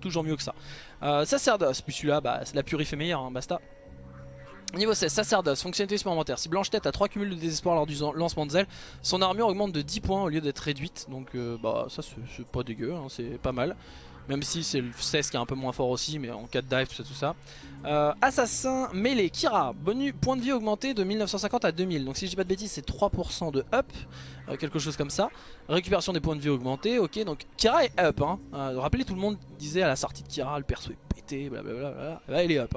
toujours mieux que ça. Euh, puis celui-là bah, la purif est meilleure, hein, basta. Niveau 16, Sacerdoce, fonctionnalité supplémentaire. Si Blanche Tête a 3 cumuls de désespoir lors du lancement de zèle, son armure augmente de 10 points au lieu d'être réduite. Donc euh, bah ça c'est pas dégueu, hein, c'est pas mal. Même si c'est le 16 qui est un peu moins fort aussi, mais en cas de dive, tout ça. Euh, assassin mêlé, Kira, bonus, point de vie augmenté de 1950 à 2000. Donc si je dis pas de bêtises, c'est 3% de up, euh, quelque chose comme ça. Récupération des points de vie augmentés, ok. Donc Kira est up. Hein. rappelez, tout le monde disait à la sortie de Kira, le perso est pété, blablabla. Là, il est up.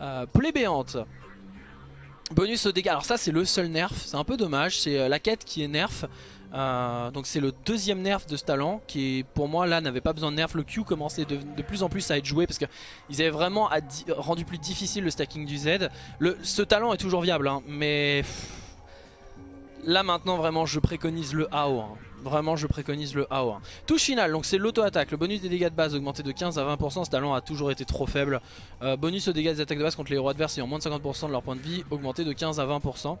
Hein. béante. Bonus au dégâts, alors ça c'est le seul nerf, c'est un peu dommage, c'est euh, la quête qui est nerf. Euh, donc c'est le deuxième nerf de ce talent qui pour moi là n'avait pas besoin de nerf. Le Q commençait de, plus en plus à être joué parce qu'ils avaient vraiment rendu plus difficile le stacking du Z. Le, ce talent est toujours viable hein, mais là maintenant vraiment je préconise le AO. Hein. Vraiment je préconise le AO1 Touche finale, donc c'est l'auto-attaque Le bonus des dégâts de base augmenté de 15 à 20% Ce talent a toujours été trop faible euh, Bonus aux dégâts des attaques de base contre les héros adverses ayant moins de 50% de leur point de vie Augmenté de 15 à 20%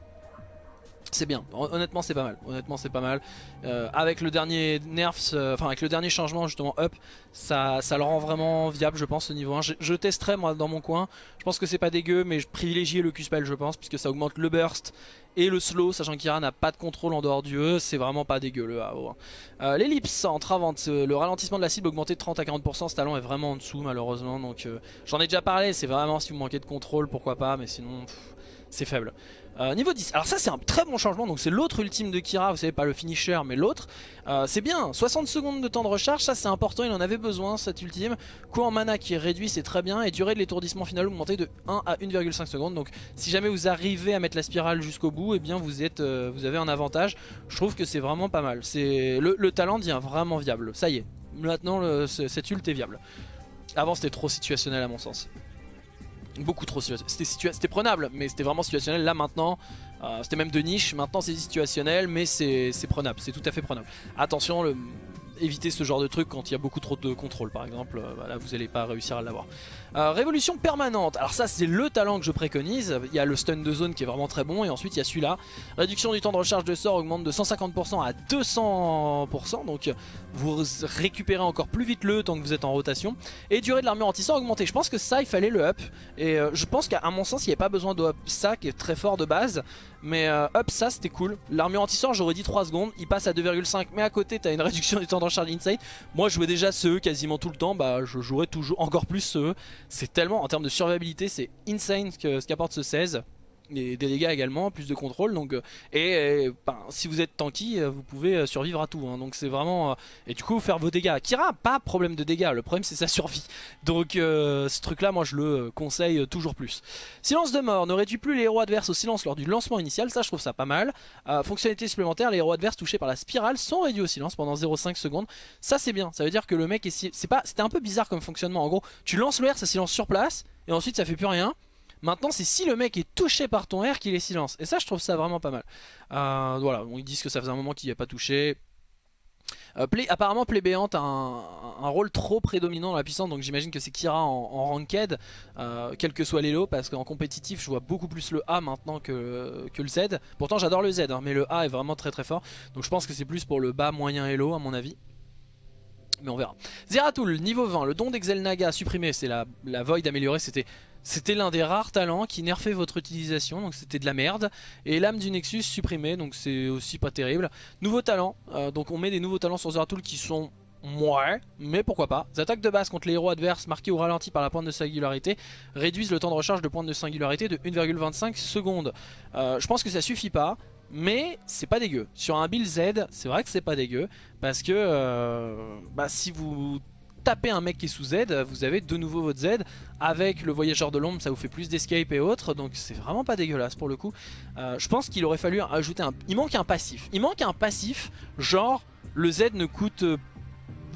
c'est bien, honnêtement c'est pas mal, honnêtement c'est pas mal. Euh, avec le dernier nerf, euh, enfin avec le dernier changement justement up, ça, ça le rend vraiment viable je pense ce niveau 1. Je, testerai moi dans mon coin, je pense que c'est pas dégueu mais je privilégie le Q-Spell je pense puisque ça augmente le burst et le slow, sachant qu'Ira n'a pas de contrôle en dehors du E, c'est vraiment pas dégueu le AO. Hein. Euh, L'ellipse en travante, le ralentissement de la cible augmenté de 30 à 40%, ce talent est vraiment en dessous malheureusement, donc j'en ai déjà parlé, c'est vraiment si vous manquez de contrôle, pourquoi pas, mais sinon c'est faible. Euh, niveau 10, alors ça c'est un très bon changement, donc c'est l'autre ultime de Kira, vous savez pas le finisher mais l'autre. Euh, c'est bien, 60 secondes de temps de recharge, ça c'est important, il en avait besoin cet ultime. Coût en mana qui est réduit, c'est très bien, et durée de l'étourdissement final augmentée de 1 à 1,5 secondes. Donc si jamais vous arrivez à mettre la spirale jusqu'au bout, et eh bien vous, êtes, euh, vous avez un avantage. Je trouve que c'est vraiment pas mal, le, le, talent devient vraiment viable, ça y est. Maintenant le, cet ult est viable. Avant c'était trop situationnel à mon sens. Beaucoup trop situationnel. C'était prenable, mais c'était vraiment situationnel. Là maintenant, euh, c'était même de niche. Maintenant c'est situationnel, mais c'est prenable. C'est tout à fait prenable. Attention, éviter ce genre de truc quand il y a beaucoup trop de contrôle par exemple. Euh, là vous n'allez pas réussir à l'avoir. Euh, révolution permanente, alors ça c'est le talent que je préconise, il y a le stun de zone qui est vraiment très bon et ensuite il y a celui-là. Réduction du temps de recharge de sort augmente de 150% à 200%, donc vous récupérez encore plus vite le tant que vous êtes en rotation. Et durée de l'armure anti-sort augmentée, je pense que ça il fallait le up, et euh, je pense qu'à mon sens il n'y avait pas besoin de up. Ça qui est très fort de base, mais euh, up ça c'était cool. L'armure anti-sort j'aurais dit 3 secondes, il passe à 2,5 mais à côté t'as une réduction du temps de recharge inside. Moi je jouais déjà ce quasiment tout le temps, bah je jouerais toujours encore plus ce c'est tellement, en termes de survivabilité, c'est insane ce qu'apporte ce 16 et des dégâts également, plus de contrôle donc euh, et, ben, si vous êtes tanky euh, vous pouvez euh, survivre à tout hein. donc c'est vraiment et du coup faire vos dégâts. Kira pas problème de dégâts le problème c'est sa survie. Donc ce truc là moi je le conseille toujours plus. Silence de mort ne réduit plus les héros adverses au silence lors du lancement initial ça je trouve ça pas mal. Fonctionnalité supplémentaire les héros adverses touchés par la spirale sont réduits au silence pendant 0,5 secondes. Ça c'est bien ça veut dire que le mec est pas c'était un peu bizarre comme fonctionnement. En gros tu lances le R ça silence sur place et ensuite ça fait plus rien Maintenant c'est si le mec est touché par ton R qu'il est silence. Et ça je trouve ça vraiment pas mal. Euh, voilà, ils disent que ça faisait un moment qu'il n'y a pas touché. Euh, apparemment Plébéante a un, rôle trop prédominant dans la puissance donc j'imagine que c'est Kira en, ranked euh, quel que soit l'élo parce qu'en compétitif je vois beaucoup plus le A maintenant que, que le Z pourtant j'adore le Z hein, mais le A est vraiment très très fort donc je pense que c'est plus pour le bas moyen elo à mon avis mais on verra Zeratul niveau 20 le don d'Exelnaga supprimé c'est la, la Void améliorée c'était c'était l'un des rares talents qui nerfait votre utilisation, donc c'était de la merde. Et l'âme du Nexus supprimée, donc c'est aussi pas terrible. Nouveau talent, euh, donc on met des nouveaux talents sur Zeratul qui sont Ouais, mais pourquoi pas. Les attaques de base contre les héros adverses marqués ou ralentis par la pointe de singularité réduisent le temps de recharge de pointe de singularité de 1,25 secondes. Euh, je pense que ça suffit pas. Mais c'est pas dégueu. Sur un build Z, c'est vrai que c'est pas dégueu. Parce que euh, bah, si vous tapez un mec qui est sous Z, vous avez de nouveau votre Z. Avec le voyageur de l'ombre, ça vous fait plus d'escape et autres. Donc c'est vraiment pas dégueulasse pour le coup. Euh, je pense qu'il aurait fallu ajouter un... Il manque un passif. Il manque un passif, genre le Z ne coûte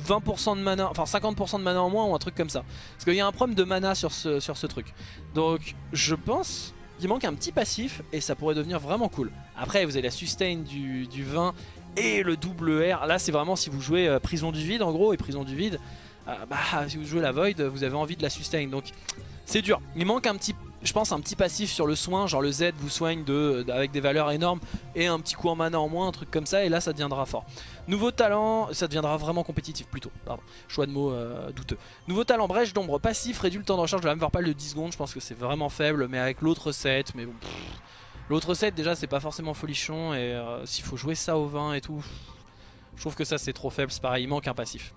20% de mana, enfin 50% de mana en moins ou un truc comme ça. Parce qu'il y a un problème de mana sur ce, sur ce truc. Donc je pense qu'il manque un petit passif et ça pourrait devenir vraiment cool. Après vous avez la sustain du, du 20 et le double R. Là c'est vraiment si vous jouez euh, prison du vide en gros et prison du vide. Euh, bah si vous jouez la void vous avez envie de la sustain. Donc c'est dur. Il manque un petit je pense un petit passif sur le soin, genre le Z vous soigne de, avec des valeurs énormes et un petit coup en mana en moins, un truc comme ça, et là ça deviendra fort. Nouveau talent, ça deviendra vraiment compétitif plutôt, pardon, choix de mots euh, douteux. Nouveau talent, brèche d'ombre passif, réduit le temps de recharge de la même de 10 secondes, je pense que c'est vraiment faible, mais avec l'autre set, mais bon... L'autre set déjà c'est pas forcément folichon, et euh, s'il faut jouer ça au 20 et tout, je trouve que ça c'est trop faible, c'est pareil, il manque un passif.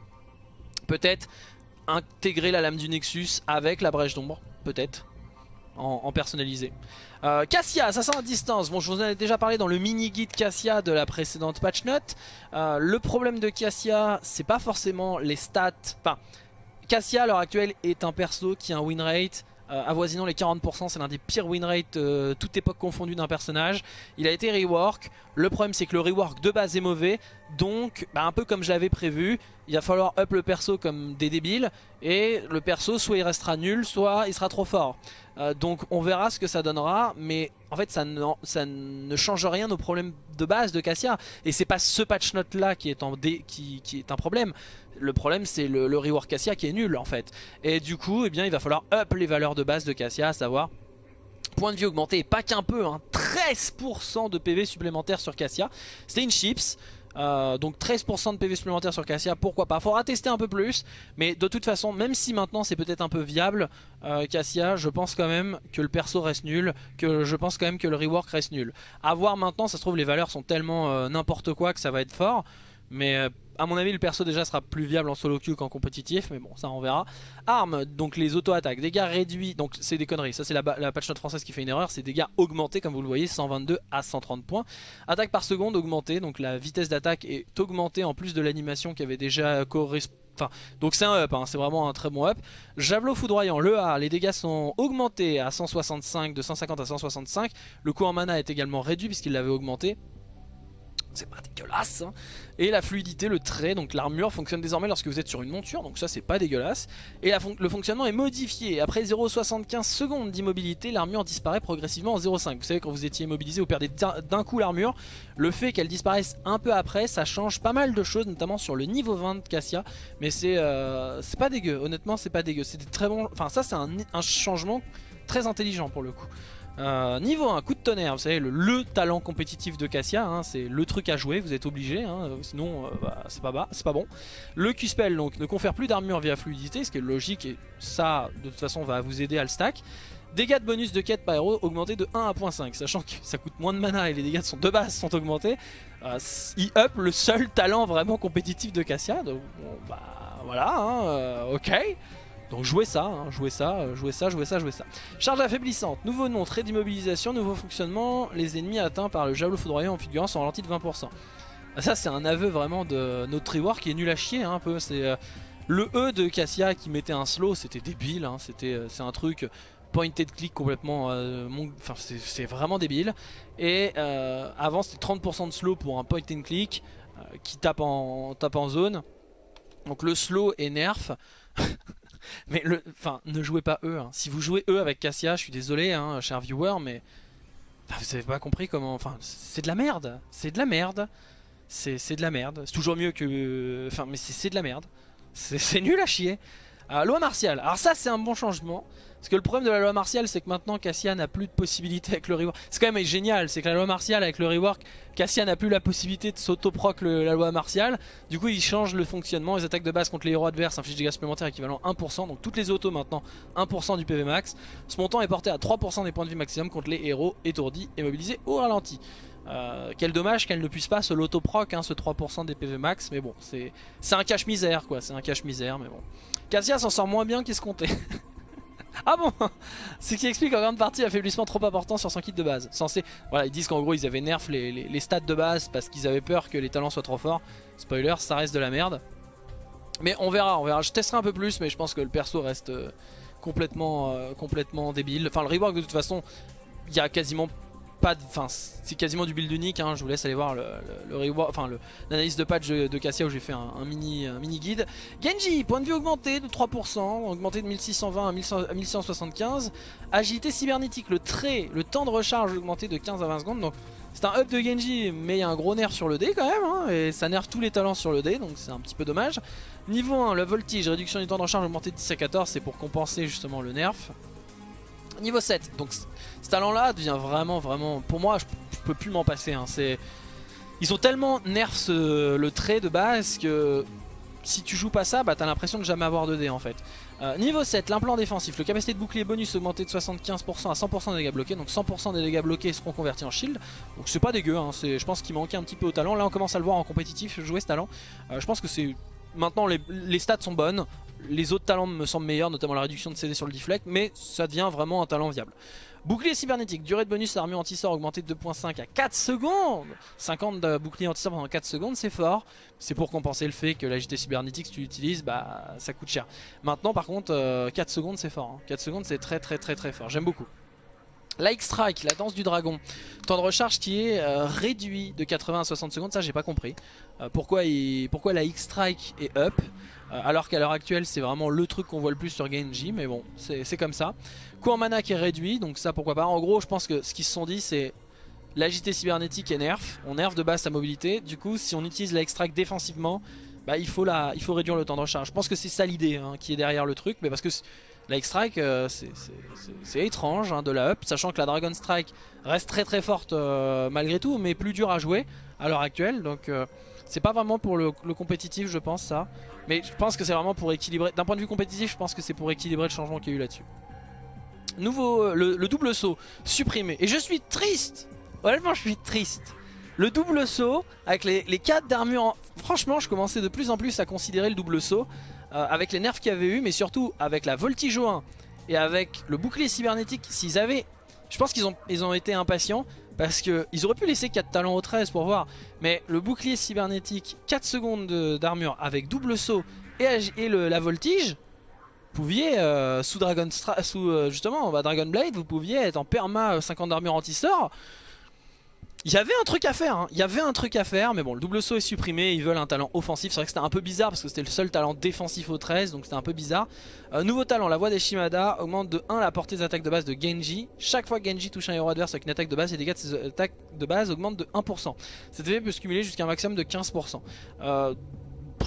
Peut-être intégrer la lame du Nexus avec la brèche d'ombre, peut-être en, personnalisé. Euh, Cassia, assassin à distance. Bon, je vous en ai déjà parlé dans le mini guide Cassia de la précédente patch note. Euh, le problème de Cassia, c'est pas forcément les stats. Enfin, Cassia à l'heure actuelle est un perso qui a un win rate euh, avoisinant les 40%, c'est l'un des pires win rates euh, toute époque confondue d'un personnage. Il a été rework, le problème c'est que le rework de base est mauvais, donc bah, un peu comme je l'avais prévu, il va falloir up le perso comme des débiles, et le perso soit il restera nul, soit il sera trop fort. Euh, donc on verra ce que ça donnera, mais en fait ça ne, ça change rien aux problèmes de base de Cassia. Et c'est pas ce patch note là qui est, qui, est un problème, le problème c'est le, rework Cassia qui est nul en fait. Et du coup eh bien, il va falloir up les valeurs de base de Cassia, à savoir point de vie augmenté, pas qu'un peu, hein, 13% de PV supplémentaire sur Cassia. C'était une chips. Euh, donc 13% de PV supplémentaire sur Cassia, pourquoi pas? Faudra tester un peu plus, mais de toute façon, même si maintenant c'est peut-être un peu viable, euh, Cassia, je pense quand même que le perso reste nul, que je pense quand même que le rework reste nul. A voir maintenant, ça se trouve les valeurs sont tellement euh, n'importe quoi que ça va être fort, mais à mon avis le perso déjà sera plus viable en solo queue qu'en compétitif mais bon ça on verra. Armes, donc les auto-attaques, dégâts réduits Donc c'est des conneries, ça c'est la, patch note française qui fait une erreur. C'est dégâts augmentés comme vous le voyez 122 à 130 points. Attaque par seconde augmentée, donc la vitesse d'attaque est augmentée En plus de l'animation qui avait déjà correspondu Enfin, donc c'est un up, hein, c'est vraiment un très bon up. Javelot foudroyant, le A, les dégâts sont augmentés à 165, de 150 à 165. Le coût en mana est également réduit puisqu'il l'avait augmenté c'est pas dégueulasse hein. Et la fluidité, le trait, donc l'armure fonctionne désormais lorsque vous êtes sur une monture Donc ça c'est pas dégueulasse. Et le fonctionnement est modifié. Après 0,75 secondes d'immobilité, l'armure disparaît progressivement en 0,5 Vous savez quand vous étiez immobilisé, vous perdez d'un coup l'armure. Le fait qu'elle disparaisse un peu après, ça change pas mal de choses Notamment sur le niveau 20 de Cassia. Mais c'est euh, pas dégueu, honnêtement c'est pas dégueu. C'est très bon, enfin ça c'est un changement très intelligent pour le coup euh, niveau 1, coup de tonnerre, vous savez, le, talent compétitif de Cassia, hein, c'est le truc à jouer, vous êtes obligé, hein, sinon euh, bah, c'est pas, bon. Le Q-Spell donc, ne confère plus d'armure via fluidité, ce qui est logique et ça de toute façon va vous aider à le stack. Dégâts de bonus de quête par héros augmentés de 1 à 1.5, sachant que ça coûte moins de mana et les dégâts de base sont augmentés. Euh, up le seul talent vraiment compétitif de Cassia, donc bah voilà, hein, ok. Donc jouez ça, hein, jouez ça, euh, jouez ça, jouez ça, jouez ça. Charge affaiblissante, nouveau nom, trait d'immobilisation, nouveau fonctionnement, les ennemis atteints par le javelot foudroyant en figurant sont ralentis de 20%. Ah, ça c'est un aveu vraiment de notre rework qui est nul à chier hein, un peu. C'est euh, Le E de Cassia qui mettait un slow, c'était débile, hein, euh, c'est un truc pointed click complètement, enfin c'est vraiment débile. Et avant c'était 30% de slow pour un point and click qui tape en, tape en zone. Donc le slow est nerf. mais le, enfin, ne jouez pas eux. Hein. Si vous jouez eux avec Cassia, je suis désolé, hein, cher viewer, mais vous avez pas compris comment. Enfin, c'est de la merde. C'est de la merde. C'est de la merde. C'est toujours mieux que. Enfin, mais c'est de la merde. C'est nul à chier. Loi martiale. Alors ça, c'est un bon changement. Parce que le problème de la loi martiale c'est que maintenant Cassia n'a plus de possibilité avec le rework. C'est quand même génial, c'est que la loi martiale avec le rework, Cassia n'a plus la possibilité de s'auto-proc la loi martiale. Du coup il change le fonctionnement, les attaques de base contre les héros adverses infligent des dégâts supplémentaires équivalent 1%. Donc toutes les autos maintenant 1% du PV max. Ce montant est porté à 3% des points de vie maximum contre les héros étourdis et mobilisés au ralenti. Euh, quel dommage qu'elle ne puisse pas se l'auto-proc, hein, ce 3% des PV max, mais bon, c'est un cache-misère quoi, c'est un cache-misère, mais bon. Cassia s'en sort moins bien qu'escompté. Ah bon Ce qui explique en grande partie l'affaiblissement trop important sur son kit de base. Censé... Voilà, ils disent qu'en gros ils avaient nerf les, les, stats de base parce qu'ils avaient peur que les talents soient trop forts. Spoiler, ça reste de la merde. Mais on verra, on verra. Je testerai un peu plus, mais je pense que le perso reste euh, complètement, euh, complètement débile. Enfin, le rework de toute façon, il y a quasiment pas. Enfin, c'est quasiment du build unique, hein. je vous laisse aller voir l'analyse de patch de, Cassia où j'ai fait un, mini, mini guide. Genji, point de vue augmenté de 3%, augmenté de 1620 à, 1175. Agilité cybernétique, le trait, le temps de recharge augmenté de 15 à 20 secondes. Donc c'est un up de Genji, mais il y a un gros nerf sur le dé quand même, hein, et ça nerf tous les talents sur le dé, donc c'est un petit peu dommage. Niveau 1, le voltige, réduction du temps de recharge augmenté de 10 à 14, c'est pour compenser justement le nerf. Niveau 7, donc ce talent là devient vraiment vraiment, pour moi je, peux plus m'en passer, hein. ils ont tellement nerf le trait de base que si tu joues pas ça, bah t'as l'impression de jamais avoir de dés en fait. Euh, niveau 7, l'implant défensif, le capacité de bouclier bonus augmenté de 75% à 100% des dégâts bloqués, donc 100% des dégâts bloqués seront convertis en shield, donc c'est pas dégueu, hein. je pense qu'il manquait un petit peu au talent, là on commence à le voir en compétitif jouer ce talent, euh, je pense que c'est Maintenant les, stats sont bonnes, les autres talents me semblent meilleurs, notamment la réduction de CD sur le deflect, mais ça devient vraiment un talent viable. Bouclier cybernétique, durée de bonus armure anti-sort augmentée de 2.5 à 4 secondes 50 de bouclier anti-sort pendant 4 secondes, c'est fort. C'est pour compenser le fait que l'agité cybernétique, si tu l'utilises, bah ça coûte cher. Maintenant par contre, 4 euh, secondes c'est fort. 4 hein. secondes c'est très très très très fort, j'aime beaucoup. Like Strike, la danse du dragon. Temps de recharge qui est euh, réduit de 80 à 60 secondes, ça j'ai pas compris. Euh, pourquoi, la X-Strike est up euh, alors qu'à l'heure actuelle c'est vraiment le truc qu'on voit le plus sur Genji, mais bon, c'est comme ça. Coup en mana qui est réduit, donc ça pourquoi pas. En gros, je pense que ce qu'ils se sont dit c'est l'agité cybernétique est nerf, on nerf de base sa mobilité. Du coup, si on utilise la X-Strike défensivement, bah, il, faut la, il faut réduire le temps de recharge. Je pense que c'est ça l'idée hein, qui est derrière le truc, mais parce que la X-Strike, euh, c'est étrange hein, de la up, sachant que la Dragon Strike reste très très forte euh, malgré tout, mais plus dure à jouer à l'heure actuelle. Donc euh, c'est pas vraiment pour le, compétitif, je pense, ça. Mais je pense que c'est vraiment pour équilibrer. D'un point de vue compétitif, je pense que c'est pour équilibrer le changement qu'il y a eu là-dessus. Nouveau, le, double saut supprimé. Et je suis triste Honnêtement, je suis triste. Le double saut, avec les, les 4 d'armure... Franchement, je commençais de plus en plus à considérer le double saut euh, avec les nerfs qu'il y avait eu, mais surtout avec la voltige 1 et avec le bouclier cybernétique, s'ils avaient... Je pense qu'ils ont, ils ont été impatients parce qu'ils auraient pu laisser 4 talents au 13 pour voir. Mais le bouclier cybernétique, 4 secondes d'armure avec double saut et, le, la voltige, vous pouviez, euh, sous, Dragon sous euh, justement bah, Dragon Blade, vous pouviez être en perma 50 d'armure anti-sort il y avait un truc à faire, hein. il y avait un truc à faire, mais bon, le double saut est supprimé, ils veulent un talent offensif. C'est vrai que c'était un peu bizarre parce que c'était le seul talent défensif au 13, donc c'était un peu bizarre. Euh, nouveau talent, la voix des Shimada augmente de 1 la portée des attaques de base de Genji. Chaque fois Genji touche un héros adverse avec une attaque de base, les dégâts de ses attaques de base augmentent de 1%. Cet effet peut se cumuler jusqu'à un maximum de 15%. Euh,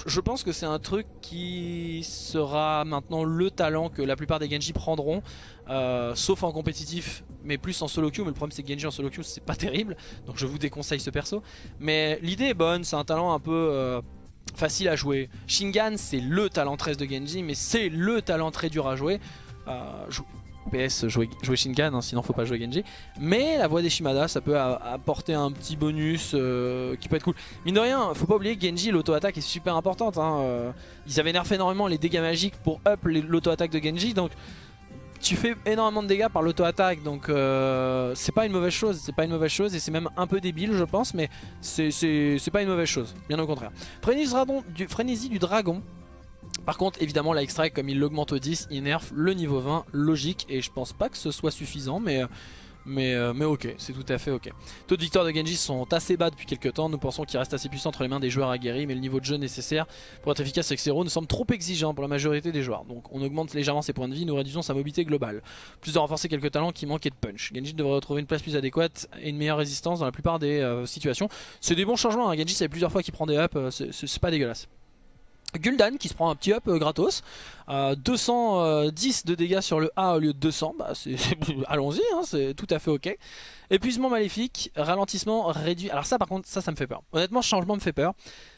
je pense que c'est un truc qui sera maintenant le talent que la plupart des Genji prendront, euh, sauf en compétitif, mais plus en solo queue. Mais le problème c'est que Genji en solo queue c'est pas terrible, donc je vous déconseille ce perso. Mais l'idée est bonne, c'est un talent un peu euh, facile à jouer. Shingan c'est le talent 13 de Genji, mais c'est le talent très dur à jouer. Euh, PS jouer, jouer Shinkan, hein, sinon faut pas jouer Genji. Mais la voix des Shimada, ça peut apporter un petit bonus euh, qui peut être cool. Mine de rien, faut pas oublier que Genji, l'auto-attaque est super importante. Hein, euh. ils avaient nerfé énormément les dégâts magiques pour up l'auto-attaque de Genji, donc tu fais énormément de dégâts par l'auto-attaque, donc euh, c'est pas une mauvaise chose. C'est pas une mauvaise chose et c'est même un peu débile, je pense, mais c'est pas une mauvaise chose, bien au contraire. du, frénésie du dragon. Par contre évidemment la comme il l'augmente au 10 il nerf le niveau 20 logique et je pense pas que ce soit suffisant mais mais, euh, mais ok, c'est tout à fait ok. Taux de victoire de Genji sont assez bas depuis quelques temps. Nous pensons qu'il reste assez puissant entre les mains des joueurs aguerris, mais le niveau de jeu nécessaire pour être efficace avec héros nous semble trop exigeant pour la majorité des joueurs. Donc on augmente légèrement ses points de vie, nous réduisons sa mobilité globale. Plus de renforcer quelques talents qui manquaient de punch. Genji devrait retrouver une place plus adéquate et une meilleure résistance dans la plupart des euh, situations. C'est des bons changements, hein. Genji fait plusieurs fois qu'il prend des euh, c'est pas dégueulasse. Gul'dan qui se prend un petit up euh, gratos, 210 de dégâts sur le A au lieu de 200, bah allons-y, hein, c'est tout à fait ok. Épuisement maléfique, ralentissement réduit, alors ça par contre ça ça me fait peur, honnêtement ce changement me fait peur.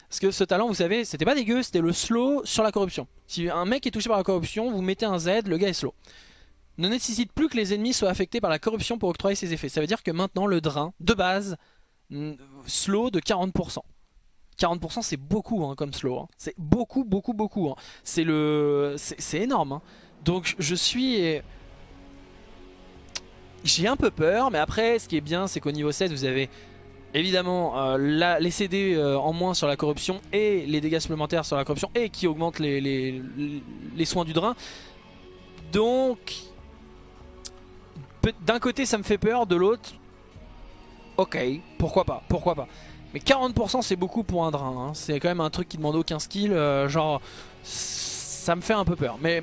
Parce que ce talent, vous savez, c'était pas dégueu, c'était le slow sur la corruption. Si un mec est touché par la corruption, vous mettez un Z, le gars est slow. Ne nécessite plus que les ennemis soient affectés par la corruption pour octroyer ses effets. Ça veut dire que maintenant le drain, de base, slow de 40%. 40% c'est beaucoup hein, comme slow, hein. c'est beaucoup beaucoup beaucoup, hein. c'est énorme. Donc je suis j'ai un peu peur, mais après, ce qui est bien, c'est qu'au niveau 16, vous avez évidemment euh, les CD euh, en moins sur la corruption et les dégâts supplémentaires sur la corruption et qui augmentent les, les, soins du drain. Donc, d'un côté, ça me fait peur, de l'autre, ok, pourquoi pas, pourquoi pas. Mais 40% c'est beaucoup pour un drain, hein. c'est quand même un truc qui demande aucun skill, euh, genre ça me fait un peu peur. Mais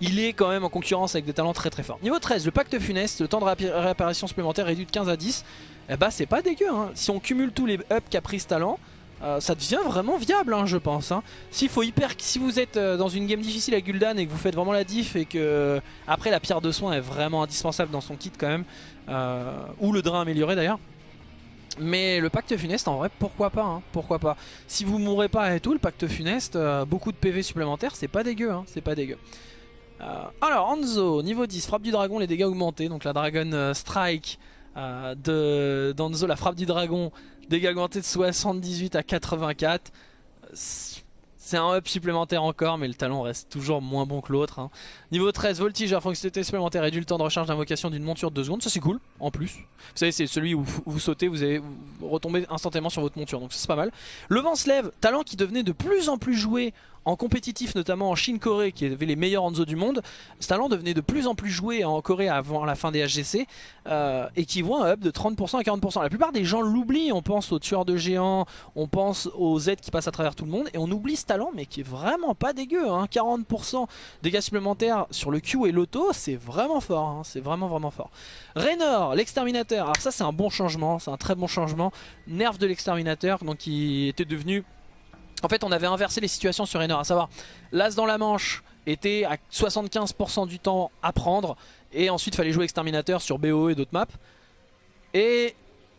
il est quand même en concurrence avec des talents très très forts. Niveau 13, le pacte funeste, le temps de réapparition supplémentaire réduit de 15 à 10. Eh bah c'est pas dégueu, hein. si on cumule tous les ups qu'a pris ce talent, euh, ça devient vraiment viable hein, je pense. Hein. faut hyper, si vous êtes euh, dans une game difficile à Gul'dan et que vous faites vraiment la diff et que après la pierre de soin est vraiment indispensable dans son kit quand même, ou le drain amélioré d'ailleurs. Mais le pacte funeste en vrai pourquoi pas pourquoi pas Si vous mourrez pas et tout le pacte funeste beaucoup de PV supplémentaires c'est pas dégueu c'est pas dégueu euh, alors Hanzo, niveau 10, frappe du dragon, les dégâts augmentés. Donc la Dragon euh, Strike euh, d'Hanzo, la frappe du dragon, dégâts augmentés de 78 à 84. C'est un up supplémentaire encore, mais le talent reste toujours moins bon que l'autre. Hein. Niveau 13, voltigeur, fonctionnalité supplémentaire, réduit le temps de recharge d'invocation d'une monture de 2 secondes. Ça c'est cool, en plus. Vous savez, c'est celui où vous sautez, vous, allez, retomber instantanément sur votre monture, donc c'est pas mal. Le vent se lève, talent qui devenait de plus en plus joué en compétitif, notamment en Chine-Corée, qui avait les meilleurs Hanzo du monde, ce talent devenait de plus en plus joué en Corée avant la fin des HGC, euh, et qui voit un up de 30% à 40%. La plupart des gens l'oublient, on pense aux tueurs de géants, on pense aux Z qui passent à travers tout le monde, et on oublie ce talent, mais qui est vraiment pas dégueu. Hein. 40% dégâts supplémentaires sur le Q et l'auto, c'est vraiment fort, hein. c'est vraiment vraiment fort. Raynor, l'exterminateur, alors ça c'est un bon changement, c'est un très bon changement. Nerf de l'exterminateur, donc qui était devenu en fait on avait inversé les situations sur Raynor, à savoir l'as dans la manche était à 75% du temps à prendre et ensuite fallait jouer exterminateur sur BO et d'autres maps. Et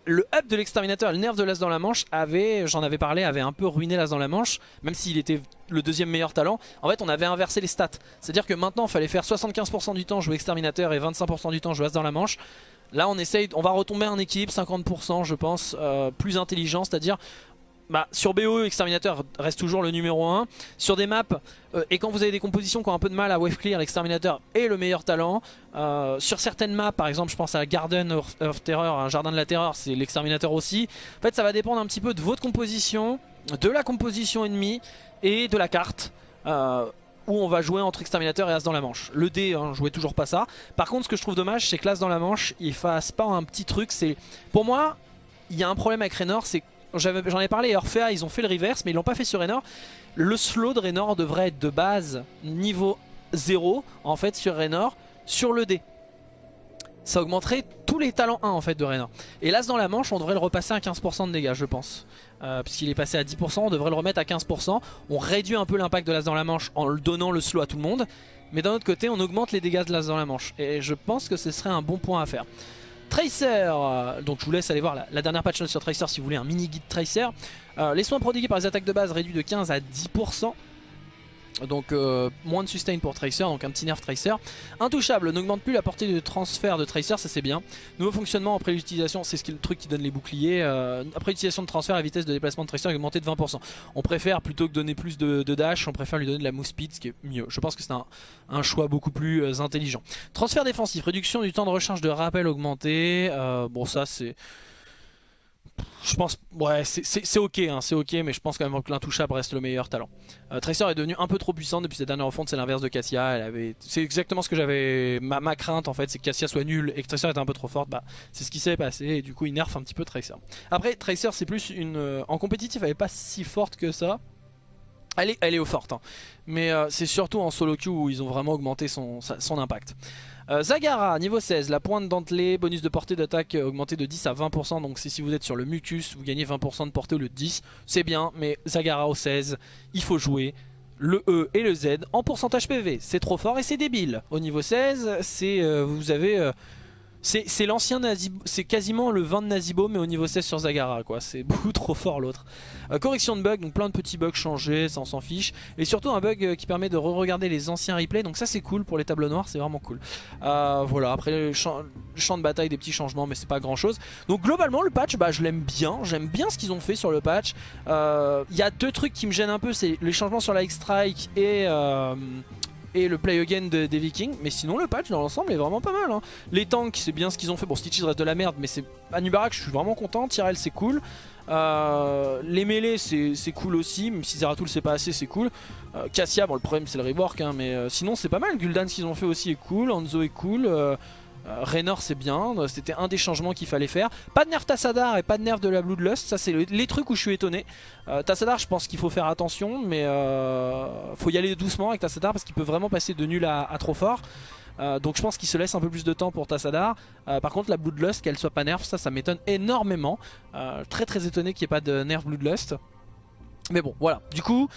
le up de l'exterminateur, le nerf de l'as dans la manche avait, j'en avais parlé, avait un peu ruiné l'as dans la manche, même s'il était le deuxième meilleur talent. En fait on avait inversé les stats, c'est-à-dire que maintenant il fallait faire 75% du temps jouer exterminateur et 25% du temps jouer as dans la manche. Là on essaye, on va retomber en équilibre 50% je pense, euh, plus intelligent, c'est-à-dire bah, sur BO, Exterminator reste toujours le numéro 1. Sur des maps, euh, et quand vous avez des compositions qui ont un peu de mal à wave clear, l'Exterminator est le meilleur talent. Euh, sur certaines maps, par exemple, je pense à Garden of, Terror, un jardin de la terreur, c'est l'Exterminator aussi. En fait, ça va dépendre un petit peu de votre composition, de la composition ennemie et de la carte. Euh, où on va jouer entre exterminateur et as dans la manche. Le D, hein, jouait toujours pas ça. Par contre, ce que je trouve dommage, c'est que l'as dans la manche, il fasse pas un petit truc. C'est Pour moi, il y a un problème avec Raynor, c'est J'en ai parlé, Orphea, ils ont fait le reverse, mais ils l'ont pas fait sur Raynor. Le slow de Raynor devrait être de base niveau 0, en fait, sur Raynor, sur le D. Ça augmenterait tous les talents 1 en fait de Raynor. Et là dans la manche on devrait le repasser à 15% de dégâts je pense. Euh, puisqu'il est passé à 10% on devrait le remettre à 15%. On réduit un peu l'impact de l'as dans la manche en le donnant le slow à tout le monde. Mais d'un autre côté on augmente les dégâts de l'as dans la manche. Et je pense que ce serait un bon point à faire. Tracer, donc je vous laisse aller voir la, dernière patch note sur Tracer si vous voulez un mini guide Tracer. Euh, les soins prodigués par les attaques de base réduits de 15 à 10%. Donc euh, moins de sustain pour Tracer, donc un petit nerf Tracer. Intouchable, n'augmente plus la portée de transfert de Tracer, ça c'est bien. Nouveau fonctionnement après l'utilisation, c'est ce le truc qui donne les boucliers. Euh, après l'utilisation de transfert, la vitesse de déplacement de Tracer est augmentée de 20%. On préfère, plutôt que donner plus de, dash, on préfère lui donner de la move speed, ce qui est mieux. Je pense que c'est un, choix beaucoup plus euh, intelligent. Transfert défensif, réduction du temps de recharge de rappel augmenté. bon ça c'est je pense, ouais, c'est ok, hein, c'est ok, mais je pense quand même que l'intouchable reste le meilleur talent. Euh, Tracer est devenu un peu trop puissant depuis cette dernière refonte, c'est l'inverse de Cassia. Avait, c'est exactement ce que j'avais, ma, crainte en fait, c'est que Cassia soit nulle et que Tracer était un peu trop forte. Bah, c'est ce qui s'est passé et du coup il nerf un petit peu Tracer. Après, Tracer c'est plus une, euh, en compétitif, elle est pas si forte que ça. Elle est, elle est au forte, hein. mais euh, c'est surtout en solo queue où ils ont vraiment augmenté son, son impact. Euh, Zagara, niveau 16, la pointe dentelée, bonus de portée d'attaque augmenté de 10 à 20%. Donc si vous êtes sur le mucus, vous gagnez 20% de portée au lieu de 10. C'est bien, mais Zagara au 16, il faut jouer le E et le Z en pourcentage PV. C'est trop fort et c'est débile. Au niveau 16, c'est euh, vous avez... Euh, c'est l'ancien c'est quasiment le 20 de Nazibo mais au niveau 16 sur Zagara quoi, c'est beaucoup trop fort l'autre. Euh, correction de bugs, donc plein de petits bugs changés, ça on s'en fiche. Et surtout un bug euh, qui permet de re-regarder les anciens replays, donc ça c'est cool pour les tableaux noirs, c'est vraiment cool. Euh, voilà, après le champ, de bataille, des petits changements mais c'est pas grand chose. Donc globalement le patch, bah, je l'aime bien, j'aime bien ce qu'ils ont fait sur le patch. Il y a deux trucs qui me gênent un peu, c'est les changements sur la X-Strike et et le play again des Vikings. Mais sinon le patch dans l'ensemble est vraiment pas mal. Hein. Les tanks c'est bien ce qu'ils ont fait. Bon Stitches reste de la merde mais c'est Anubarak je suis vraiment content. Tyrell c'est cool. Euh, les mêlées c'est cool aussi, même si Zeratul c'est pas assez c'est cool. Euh, Cassia, bon le problème c'est le rework hein, mais euh, sinon c'est pas mal. Gul'dan ce qu'ils ont fait aussi est cool, Hanzo est cool. Raynor c'est bien, c'était un des changements qu'il fallait faire. Pas de nerf Tassadar et pas de nerf de la Bloodlust, ça c'est les trucs où je suis étonné. Tassadar je pense qu'il faut faire attention mais faut y aller doucement avec Tassadar parce qu'il peut vraiment passer de nul à trop fort. Euh, donc je pense qu'il se laisse un peu plus de temps pour Tassadar. Euh, par contre la Bloodlust qu'elle soit pas nerf, ça ça m'étonne énormément. Euh, très très étonné qu'il n'y ait pas de nerf Bloodlust. Mais bon voilà, du coup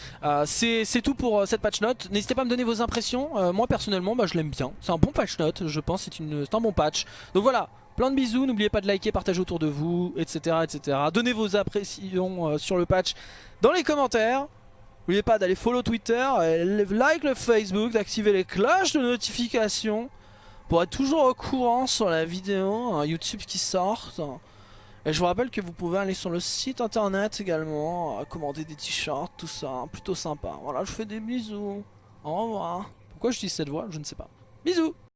c'est tout pour cette patch note. N'hésitez pas à me donner vos impressions. Moi personnellement bah, je l'aime bien. C'est un bon patch note je pense. C'est un bon patch. Donc voilà, plein de bisous. N'oubliez pas de liker, partager autour de vous etc, etc. Donnez vos impressions sur le patch dans les commentaires. N'oubliez pas d'aller follow Twitter, like le Facebook, d'activer les cloches de notification pour être toujours au courant sur la vidéo hein, YouTube qui sort. Et je vous rappelle que vous pouvez aller sur le site internet également, euh, commander des t-shirts, tout ça, hein, plutôt sympa. Voilà, je fais des bisous. Au revoir. Pourquoi je dis cette voix? Je ne sais pas. Bisous